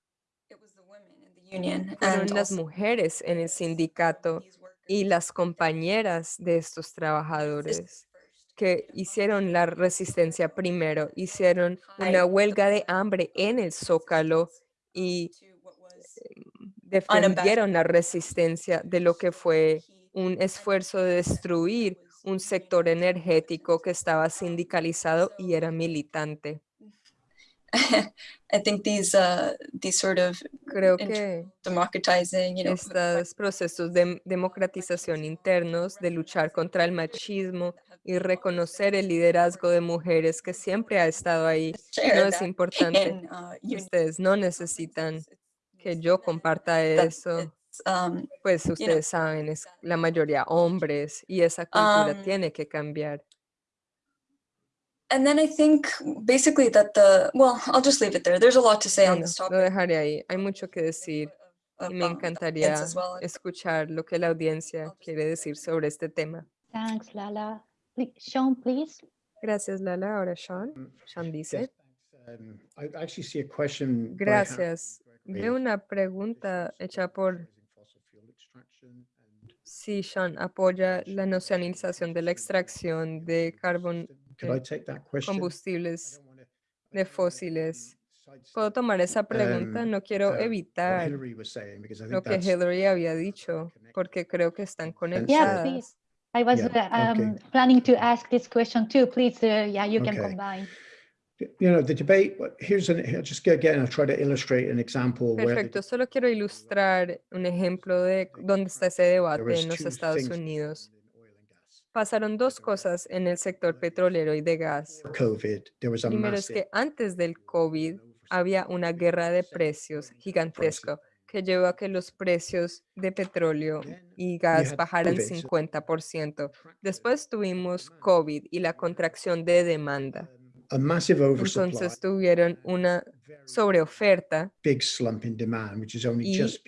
it was the women in the union Fueron las mujeres en el sindicato y las compañeras de estos trabajadores que hicieron la resistencia primero, hicieron una huelga de hambre en el Zócalo y was defendieron la resistencia de lo que fue un esfuerzo de destruir un sector energético que estaba sindicalizado y era militante. I think these uh these sort of Creo que democratizing, you know, estos procesos de democratización internos, de luchar contra el machismo y reconocer el liderazgo de mujeres que siempre ha estado ahí, no es importante. uh, Ustedes no necesitan que yo comparta eso. um, Pues ustedes saben, es la mayoría hombres y esa cultura Um, tiene que cambiar. And then I think basically that the, well, I'll just leave it there. There's a lot to say No, on this lo topic. dejaré ahí. Hay mucho que decir of, y me um, encantaría escuchar lo que la audiencia quiere decir sobre este tema. Thanks, Lala. Pl- Sean, please. Gracias, Lala. Ahora Sean. Mm, Sean dice. Um, I actually see a question. by Har- Gracias. Veo una pregunta hecha por si Sean apoya la nacionalización de la extracción de carbón, Could I take that question? I combustibles de fósiles. um, Puedo tomar esa pregunta, um, no quiero what evitar Hillary was saying, because I lo think que Hillary había dicho, porque creo que están Yeah, conectadas. please. I was Yeah, uh, um, okay. planning to ask this question too. Please, uh, yeah, you can Okay. combine. you know, the debate, here's an, here, just again, I'll try to illustrate an example Perfecto, solo quiero ilustrar un ejemplo de dónde está ese debate en los Estados things Unidos. in oil and gas. Pasaron dos cosas en el sector petrolero y de gas. Primero es que antes del COVID había una guerra de precios gigantesca que llevó a que los precios de petróleo y gas bajaran COVID, so 50%. Después tuvimos COVID y la contracción de demanda. Entonces tuvieron una sobreoferta y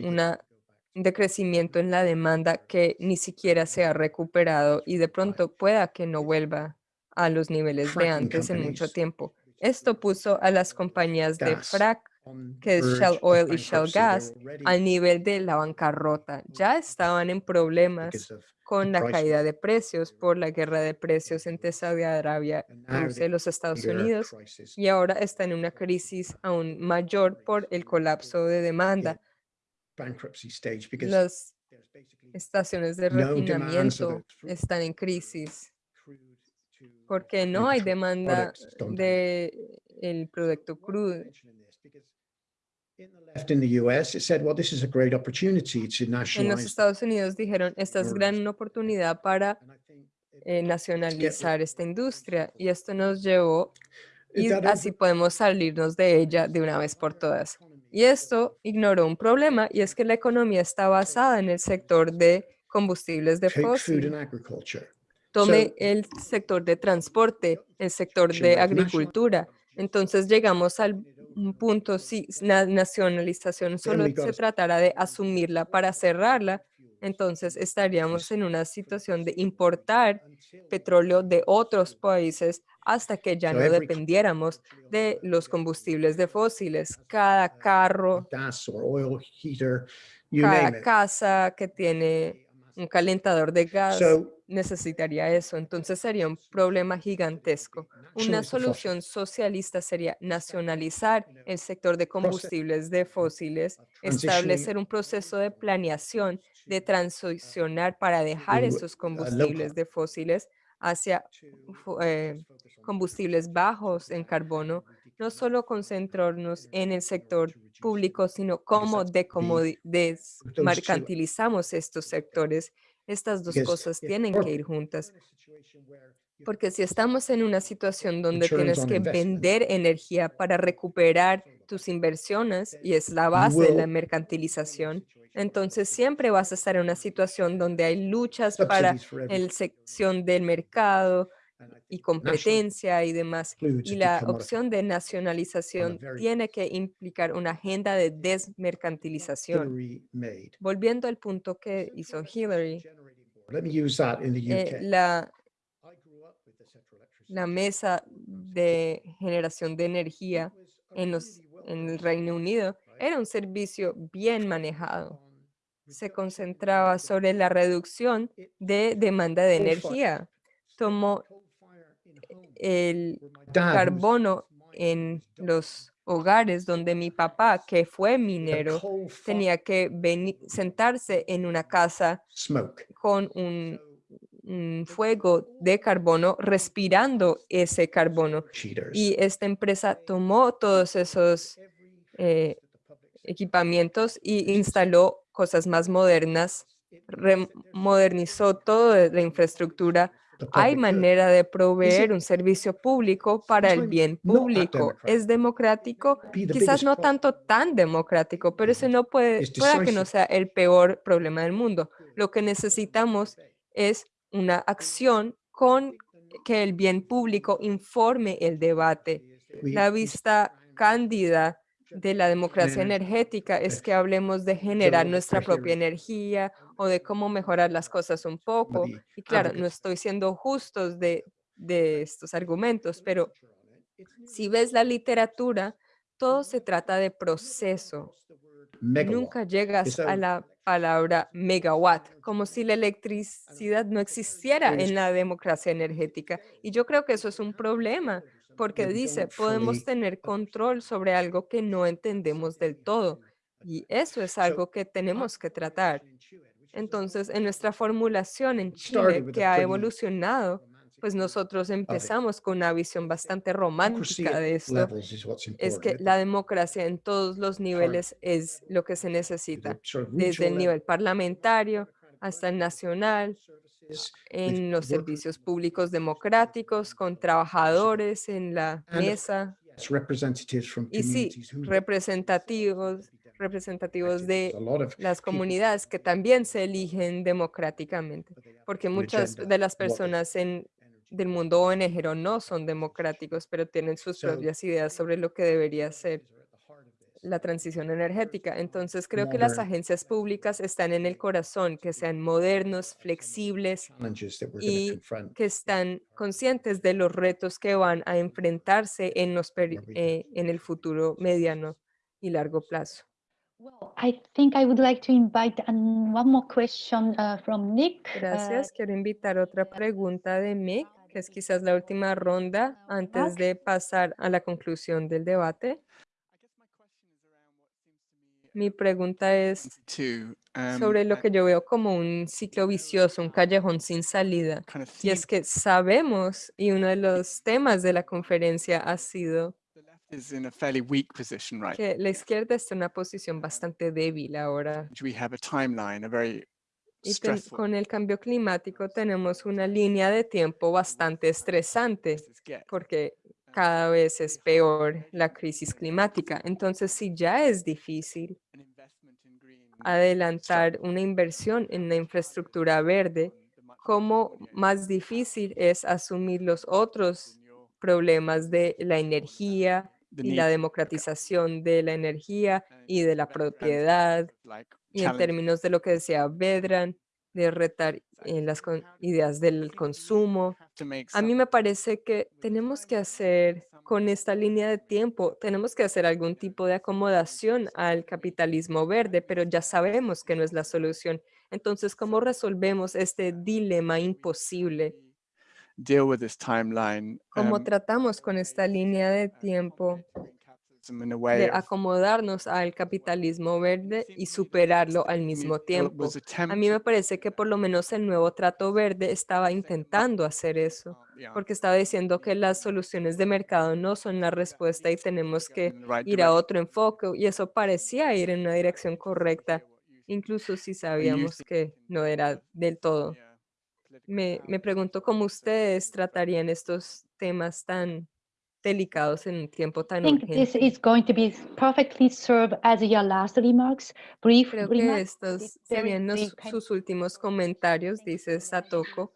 una decrecimiento en la demanda que ni siquiera se ha recuperado y de pronto pueda que no vuelva a los niveles de antes en mucho tiempo. Esto puso a las compañías de frac que es Shell Oil y Shell Gas, al nivel de la bancarrota. Ya estaban en problemas con la caída de precios por la guerra de precios entre Saudi Arabia, y los Estados Unidos y ahora está en una crisis aún mayor por el colapso de demanda. Bankruptcy stage because Las estaciones de refinamiento están en crisis porque no hay demanda products has gone down. de el producto crudo. En los. Estados Unidos dijeron, esta es gran oportunidad para eh, nacionalizar esta industria y esto nos llevó y así podemos salirnos de ella de una vez por todas. Y esto ignoró un problema y es que la economía está basada en el sector de combustibles de fósil. Tome el sector de transporte, el sector de agricultura. Entonces llegamos al un punto, si la nacionalización solo se tratara de asumirla para cerrarla, entonces estaríamos en una situación de importar petróleo de otros países hasta que ya no dependiéramos de los combustibles de fósiles. Cada carro, cada casa que tiene un calentador de gas necesitaría eso. Entonces sería un problema gigantesco. Una solución socialista sería nacionalizar el sector de combustibles de fósiles, establecer un proceso de planeación de transicionar para dejar esos combustibles de fósiles hacia fu- eh, combustibles bajos en carbono, no solo concentrarnos en el sector público, sino cómo desmercantilizamos estos sectores. Estas dos cosas tienen que ir juntas. Porque si estamos en una situación donde tienes que vender energía para recuperar tus inversiones, y es la base de la mercantilización, entonces siempre vas a estar en una situación donde hay luchas para el sección del mercado y competencia y demás. Y la opción de nacionalización tiene que implicar una agenda de desmercantilización. Volviendo al punto que hizo Hillary, eh, la, la mesa de generación de energía en, los, en el Reino Unido era un servicio bien manejado. Se concentraba sobre la reducción de demanda de energía. Tomó home, el carbono en los hogares donde mi papá, que fue minero, tenía que sentarse en una casa con un, fuego de carbono, respirando ese carbono. Y esta empresa tomó todos esos eh, equipamientos y instaló cosas más modernas, modernizó toda la infraestructura. Hay manera de proveer un servicio público para el bien público. ¿Es democrático? Quizás no tanto tan democrático, pero ese no puede, pueda que no sea el peor problema del mundo. Lo que necesitamos es una acción con que el bien público informe el debate. La vista cándida de la democracia energética es que hablemos de generar nuestra propia energía o de cómo mejorar las cosas un poco. Y claro, no estoy siendo justos de, de estos argumentos, pero si ves la literatura, todo se trata de proceso. megawatt. Nunca llegas a la palabra megawatt, como si la electricidad no existiera en la democracia energética. Y yo creo que eso es un problema, porque dice, podemos tener control sobre algo que no entendemos del todo. Y eso es algo que tenemos que tratar. Entonces, en nuestra formulación en Chile, que ha evolucionado, pues nosotros empezamos con una visión bastante romántica de esto. Es que la democracia en todos los niveles es lo que se necesita, desde el nivel parlamentario hasta el nacional, en los servicios públicos democráticos, con trabajadores en la mesa. y sí, representativos, representativos de las comunidades que también se eligen democráticamente, porque muchas de las personas en, del mundo ONG no son democráticos, pero tienen sus propias ideas sobre lo que debería ser la transición energética. Entonces, creo que las agencias públicas están en el corazón, que sean modernos, flexibles challenges that we're going y to confront. que están conscientes de los retos que van a enfrentarse en, los eh, en el futuro mediano y largo plazo. Well, I think I would like to invite um, one more question uh, from Nick. Uh, Gracias. Quiero invitar otra pregunta de Mick, que es quizás la última ronda antes de pasar a la conclusión del debate. Mi pregunta es um, sobre lo que yo veo como un ciclo vicioso, un callejón sin salida. Y es que sabemos, y uno de los temas de la conferencia ha sido que la izquierda está en una posición bastante débil ahora. Y ten- con el cambio climático tenemos una línea de tiempo bastante estresante porque cada vez es peor la crisis climática. Entonces, si ya es difícil adelantar una inversión en la infraestructura verde, cómo más difícil es asumir los otros problemas de la energía y la democratización de la energía y de la propiedad y en términos de lo que decía Vedran, de retar en las ideas del consumo. A mí me parece que tenemos que hacer con esta línea de tiempo, tenemos que hacer algún tipo de acomodación al capitalismo verde, pero ya sabemos que no es la solución. Entonces, ¿cómo resolvemos este dilema imposible? deal with this timeline ¿Cómo um, tratamos con esta línea de tiempo de acomodarnos al capitalismo verde y superarlo al mismo tiempo? A mí me parece que por lo menos el nuevo trato verde estaba intentando hacer eso, porque estaba diciendo que las soluciones de mercado no son la respuesta y tenemos que ir a otro enfoque y eso parecía ir en una dirección correcta, incluso si sabíamos que no era del todo. Me, me pregunto cómo ustedes tratarían estos temas tan delicados en un tiempo I tan think this urgente. is going to be perfectly served as your last remarks, brief Creo que remarks. estos It's very serían los- sus últimos comentarios, dice Satoko,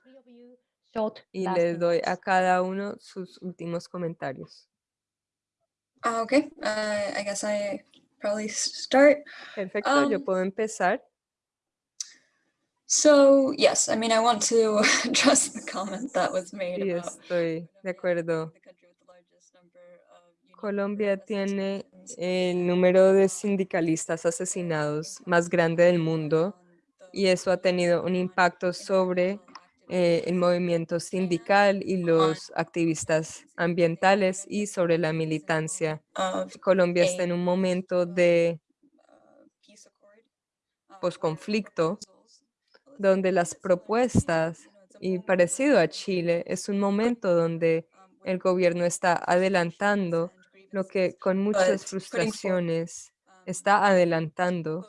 y les doy a cada uno sus últimos comentarios. Uh, okay, uh, I guess I probably start. Perfecto, yo Um, puedo empezar. So yes, I mean, I want to address the comment that was made Sí, about estoy de acuerdo. the country with the largest number of union Colombia tiene el número de sindicalistas asesinados más grande del mundo y eso ha tenido un impacto sobre eh, el movimiento sindical y los activistas ambientales y sobre la militancia. Colombia está en un momento de posconflicto donde las propuestas, y parecido a Chile, es un momento donde el gobierno está adelantando lo que con muchas frustraciones um, está adelantando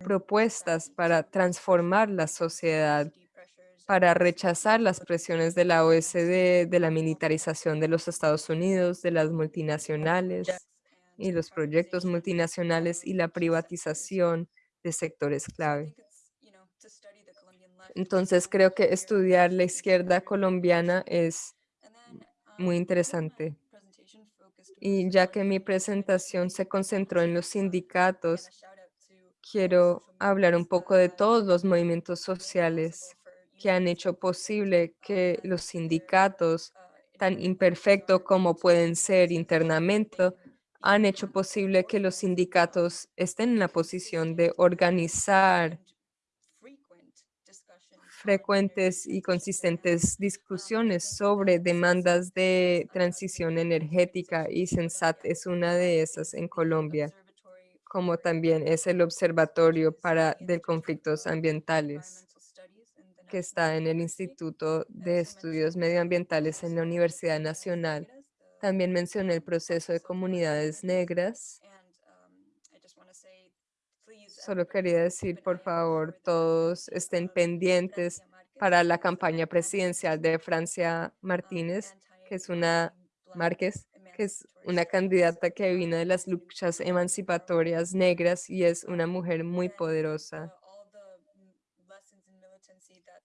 propuestas para transformar la sociedad, para rechazar las presiones de la OSD, de la militarización de los Estados Unidos, de las multinacionales y los proyectos multinacionales y la privatización de sectores clave. Entonces creo que estudiar la izquierda colombiana es muy interesante. Y ya que mi presentación se concentró en los sindicatos, quiero hablar un poco de todos los movimientos sociales que han hecho posible que los sindicatos, tan imperfectos como pueden ser internamente, han hecho posible que los sindicatos estén en la posición de organizar frecuentes y consistentes discusiones sobre demandas de transición energética y Sensat es una de esas en Colombia, como también es el Observatorio para de Conflictos Ambientales que está en el Instituto de Estudios Medioambientales en la Universidad Nacional. También mencioné el proceso de comunidades negras. Solo quería decir, por favor, todos estén pendientes para la campaña presidencial de Francia Martínez, que es una Márquez, que es una candidata que vino de las luchas emancipatorias negras y es una mujer muy poderosa.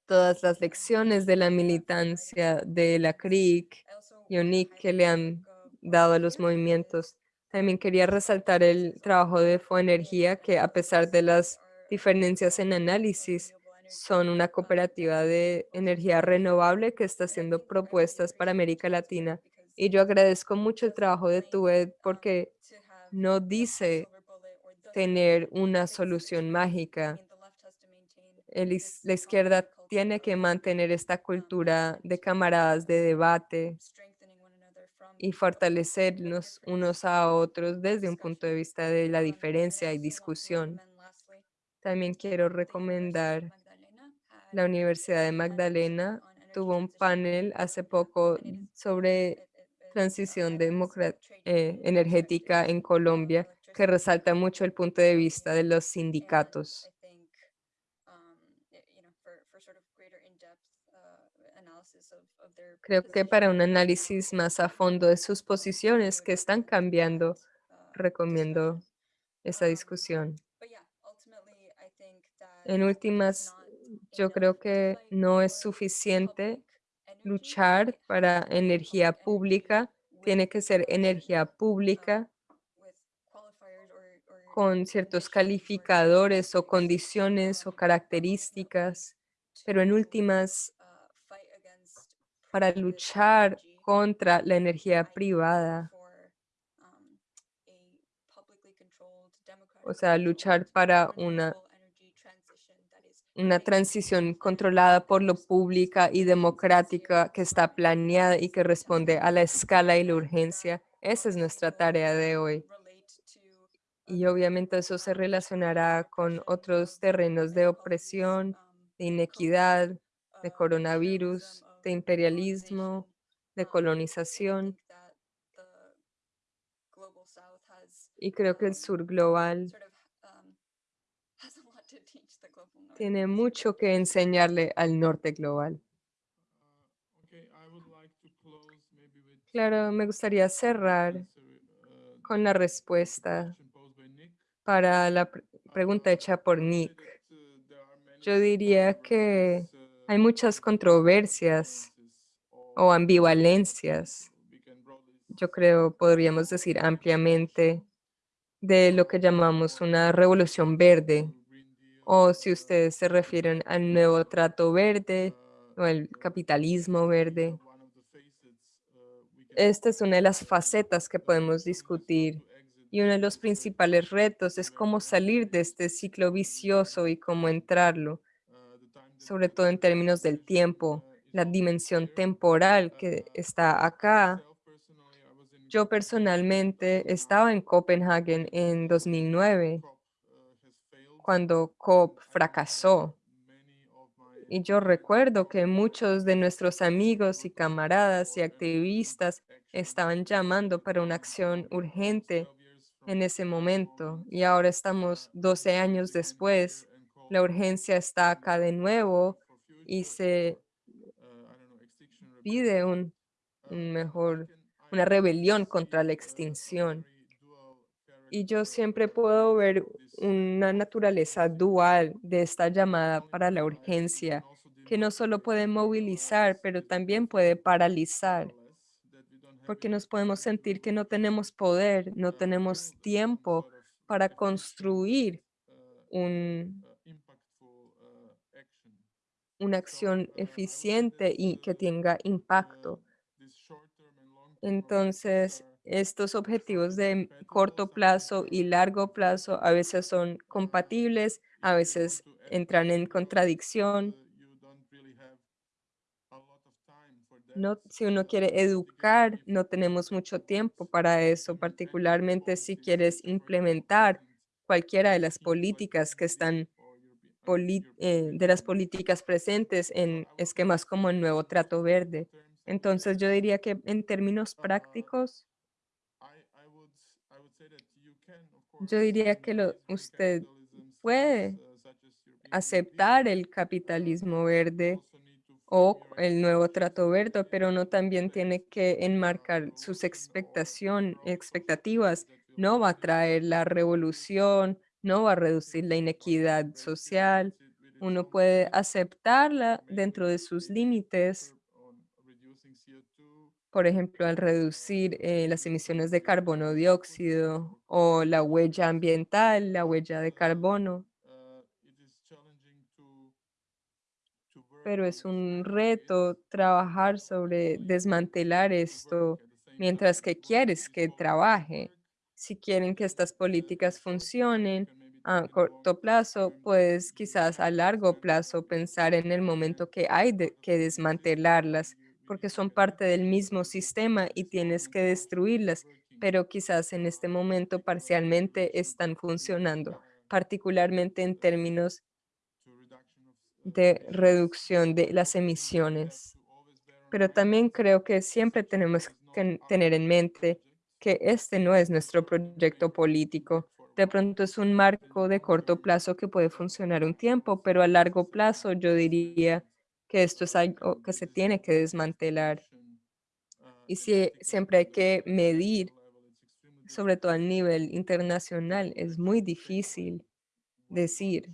Todas las lecciones de la militancia de la CRIC y UNIC que le han dado a los movimientos también quería resaltar el trabajo de Foenergía, que a pesar de las diferencias en análisis, son una cooperativa de energía renovable que está haciendo propuestas para América Latina. Y yo agradezco mucho el trabajo de TUED porque no dice tener una solución mágica. La izquierda tiene que mantener esta cultura de camaradas de debate, y fortalecernos unos a otros desde un punto de vista de la diferencia y discusión. También quiero recomendar la Universidad de Magdalena tuvo un panel hace poco sobre transición eh, energética en Colombia que resalta mucho el punto de vista de los sindicatos. Creo que para un análisis más a fondo de sus posiciones que están cambiando, recomiendo esa discusión. En últimas, yo creo que no es suficiente luchar para energía pública. Tiene que ser energía pública con ciertos calificadores o condiciones o características, pero en últimas para luchar contra la energía privada. O sea, luchar para una, una transición controlada por lo pública y democrática que está planeada y que responde a la escala y la urgencia. Esa es nuestra tarea de hoy. Y obviamente eso se relacionará con otros terrenos de opresión, de inequidad, de coronavirus, de imperialismo, de colonización. Y creo que el sur global tiene mucho que enseñarle al norte global. Claro, me gustaría cerrar con la respuesta para la pregunta hecha por Nick. Yo diría que hay muchas controversias o ambivalencias, yo creo podríamos decir ampliamente, de lo que llamamos una revolución verde, o si ustedes se refieren al nuevo trato verde o el capitalismo verde. Esta es una de las facetas que podemos discutir y uno de los principales retos es cómo salir de este ciclo vicioso y cómo entrarlo sobre todo en términos del tiempo, la dimensión temporal que está acá. Yo personalmente estaba en Copenhague en 2009, cuando COP fracasó. Y yo recuerdo que muchos de nuestros amigos y camaradas y activistas estaban llamando para una acción urgente en ese momento y ahora estamos 12 años después. La urgencia está acá de nuevo y se pide un, un mejor, una rebelión contra la extinción. Y yo siempre puedo ver una naturaleza dual de esta llamada para la urgencia, que no solo puede movilizar, pero también puede paralizar, porque nos podemos sentir que no tenemos poder, no tenemos tiempo para construir un, una acción eficiente y que tenga impacto. Entonces, estos objetivos de corto plazo y largo plazo a veces son compatibles, a veces entran en contradicción. No, si uno quiere educar, no tenemos mucho tiempo para eso, particularmente si quieres implementar cualquiera de las políticas que están eh, de las políticas presentes en esquemas como el nuevo trato verde. Entonces yo diría que en términos prácticos, yo diría que usted puede aceptar el capitalismo verde o el nuevo trato verde, pero no también tiene que enmarcar sus expectación, expectativas. No va a traer la revolución, no va a reducir la inequidad social. Uno puede aceptarla dentro de sus límites, por ejemplo, al reducir eh, las emisiones de carbono dióxido o la huella ambiental, la huella de carbono. pero es un reto trabajar sobre desmantelar esto mientras que quieres que trabaje. Si quieren que estas políticas funcionen a corto plazo, pues quizás a largo plazo pensar en el momento que hay de- que desmantelarlas, porque son parte del mismo sistema y tienes que destruirlas, pero quizás en este momento parcialmente están funcionando, particularmente en términos de reducción de las emisiones. Pero también creo que siempre tenemos que tener en mente que este no es nuestro proyecto político. De pronto es un marco de corto plazo que puede funcionar un tiempo, pero a largo plazo yo diría que esto es algo que se tiene que desmantelar. Y si siempre hay que medir, sobre todo a nivel internacional, es muy difícil decir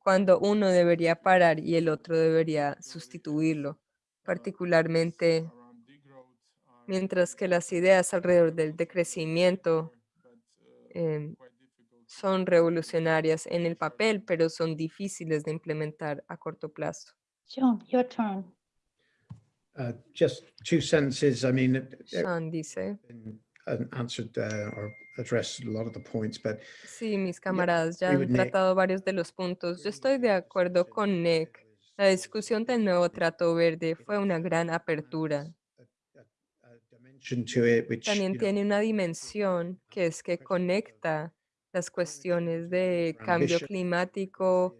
cuando uno debería parar y el otro debería sustituirlo, particularmente mientras que las ideas alrededor del decrecimiento em, son revolucionarias en el papel, pero son difíciles de implementar a corto plazo. John, your turn. Uh, Just two sentences, I mean, it Sean dice, answered uh, or addressed a lot of the points, but sí, mis camaradas ya han tratado varios de los puntos. Yo estoy de acuerdo con Nick. La discusión del nuevo trato verde fue una gran apertura. dimension to it, which, También tiene una dimensión que es que conecta las cuestiones de cambio climático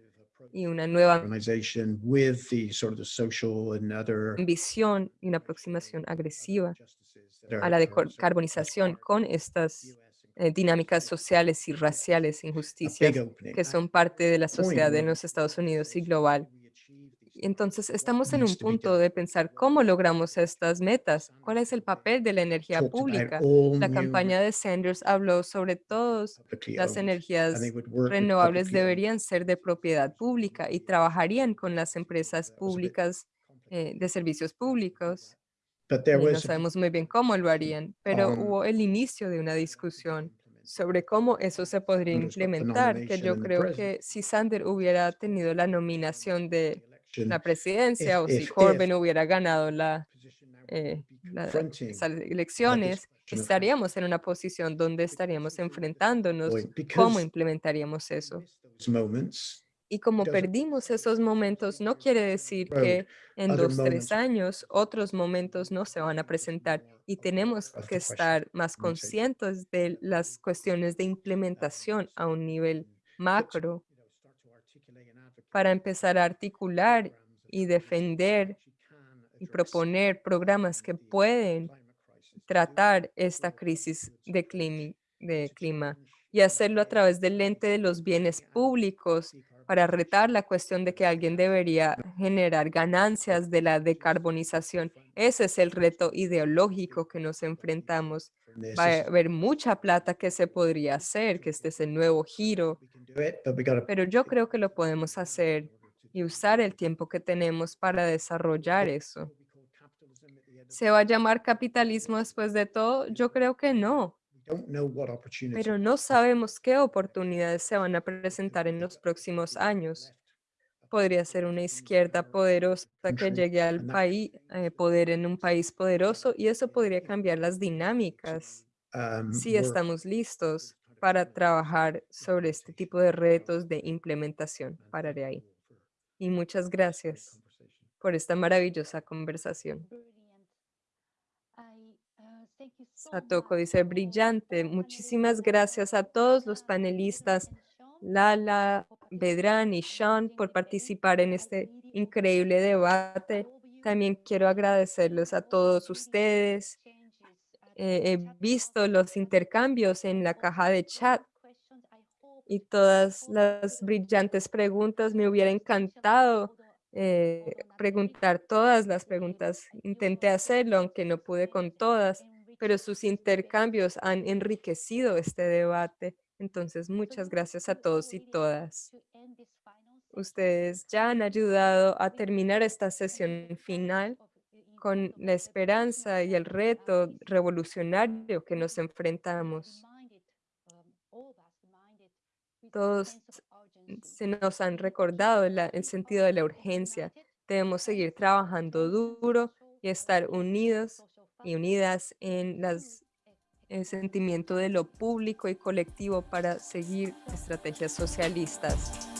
y una nueva organization with the sort of the social and other ambición y una aproximación agresiva a la decarbonización con estas eh, dinámicas sociales y raciales, injusticias que son parte de la sociedad de los Estados Unidos y global. we achieve these Y Entonces, estamos en un punto de pensar cómo logramos estas metas, cuál es el papel de la energía pública. La campaña de Sanders habló sobre todos las energías renovables deberían ser de propiedad pública y trabajarían con las empresas públicas eh, de servicios públicos. Y no was a sabemos muy bien cómo lo harían, pero on hubo el inicio de una discusión sobre cómo eso se podría implementar, que yo creo que si Sander hubiera tenido la nominación de la presidencia o si Corbyn hubiera ganado la, eh, would be la- confronting esas elecciones, estaríamos en una posición donde estaríamos enfrentándonos cómo implementaríamos eso. those moments Y como perdimos esos momentos, no quiere decir que en other dos, tres moments años otros momentos no se van a presentar y tenemos of que estar más implementation. conscientes de las cuestiones de implementación a un nivel macro you know, start to articulate and advocate para empezar a articular y defender y proponer programas que pueden tratar esta crisis de climi- de clima y hacerlo a través del lente de los bienes públicos para retar la cuestión de que alguien debería generar ganancias de la decarbonización. Ese es el reto ideológico que nos enfrentamos. Va a haber mucha plata que se podría hacer, que este es el nuevo giro, pero yo creo que lo podemos hacer y usar el tiempo que tenemos para desarrollar eso. ¿Se va a llamar capitalismo después de todo? Yo creo que no, pero no sabemos qué oportunidades se van a presentar en los próximos años. Podría ser una izquierda poderosa que llegue al país, eh, poder en un país poderoso y eso podría cambiar las dinámicas si estamos listos para trabajar sobre este tipo de retos de implementación. Pararé ahí. Y muchas gracias por esta maravillosa conversación. Satoko dice, brillante. Muchísimas gracias a todos los panelistas, Lala, Bedrán y Sean, por participar en este increíble debate. También quiero agradecerles a todos ustedes. Eh, he visto los intercambios en la caja de chat y todas las brillantes preguntas. Me hubiera encantado eh, preguntar todas las preguntas. Intenté hacerlo, aunque no pude con todas, pero sus intercambios han enriquecido este debate. Entonces, muchas gracias a todos y todas. Ustedes ya han ayudado a terminar esta sesión final con la esperanza y el reto revolucionario que nos enfrentamos. Todos se nos han recordado la- el sentido de la urgencia. Debemos seguir trabajando duro y estar unidos y unidas en las, el sentimiento de lo público y colectivo para seguir estrategias socialistas.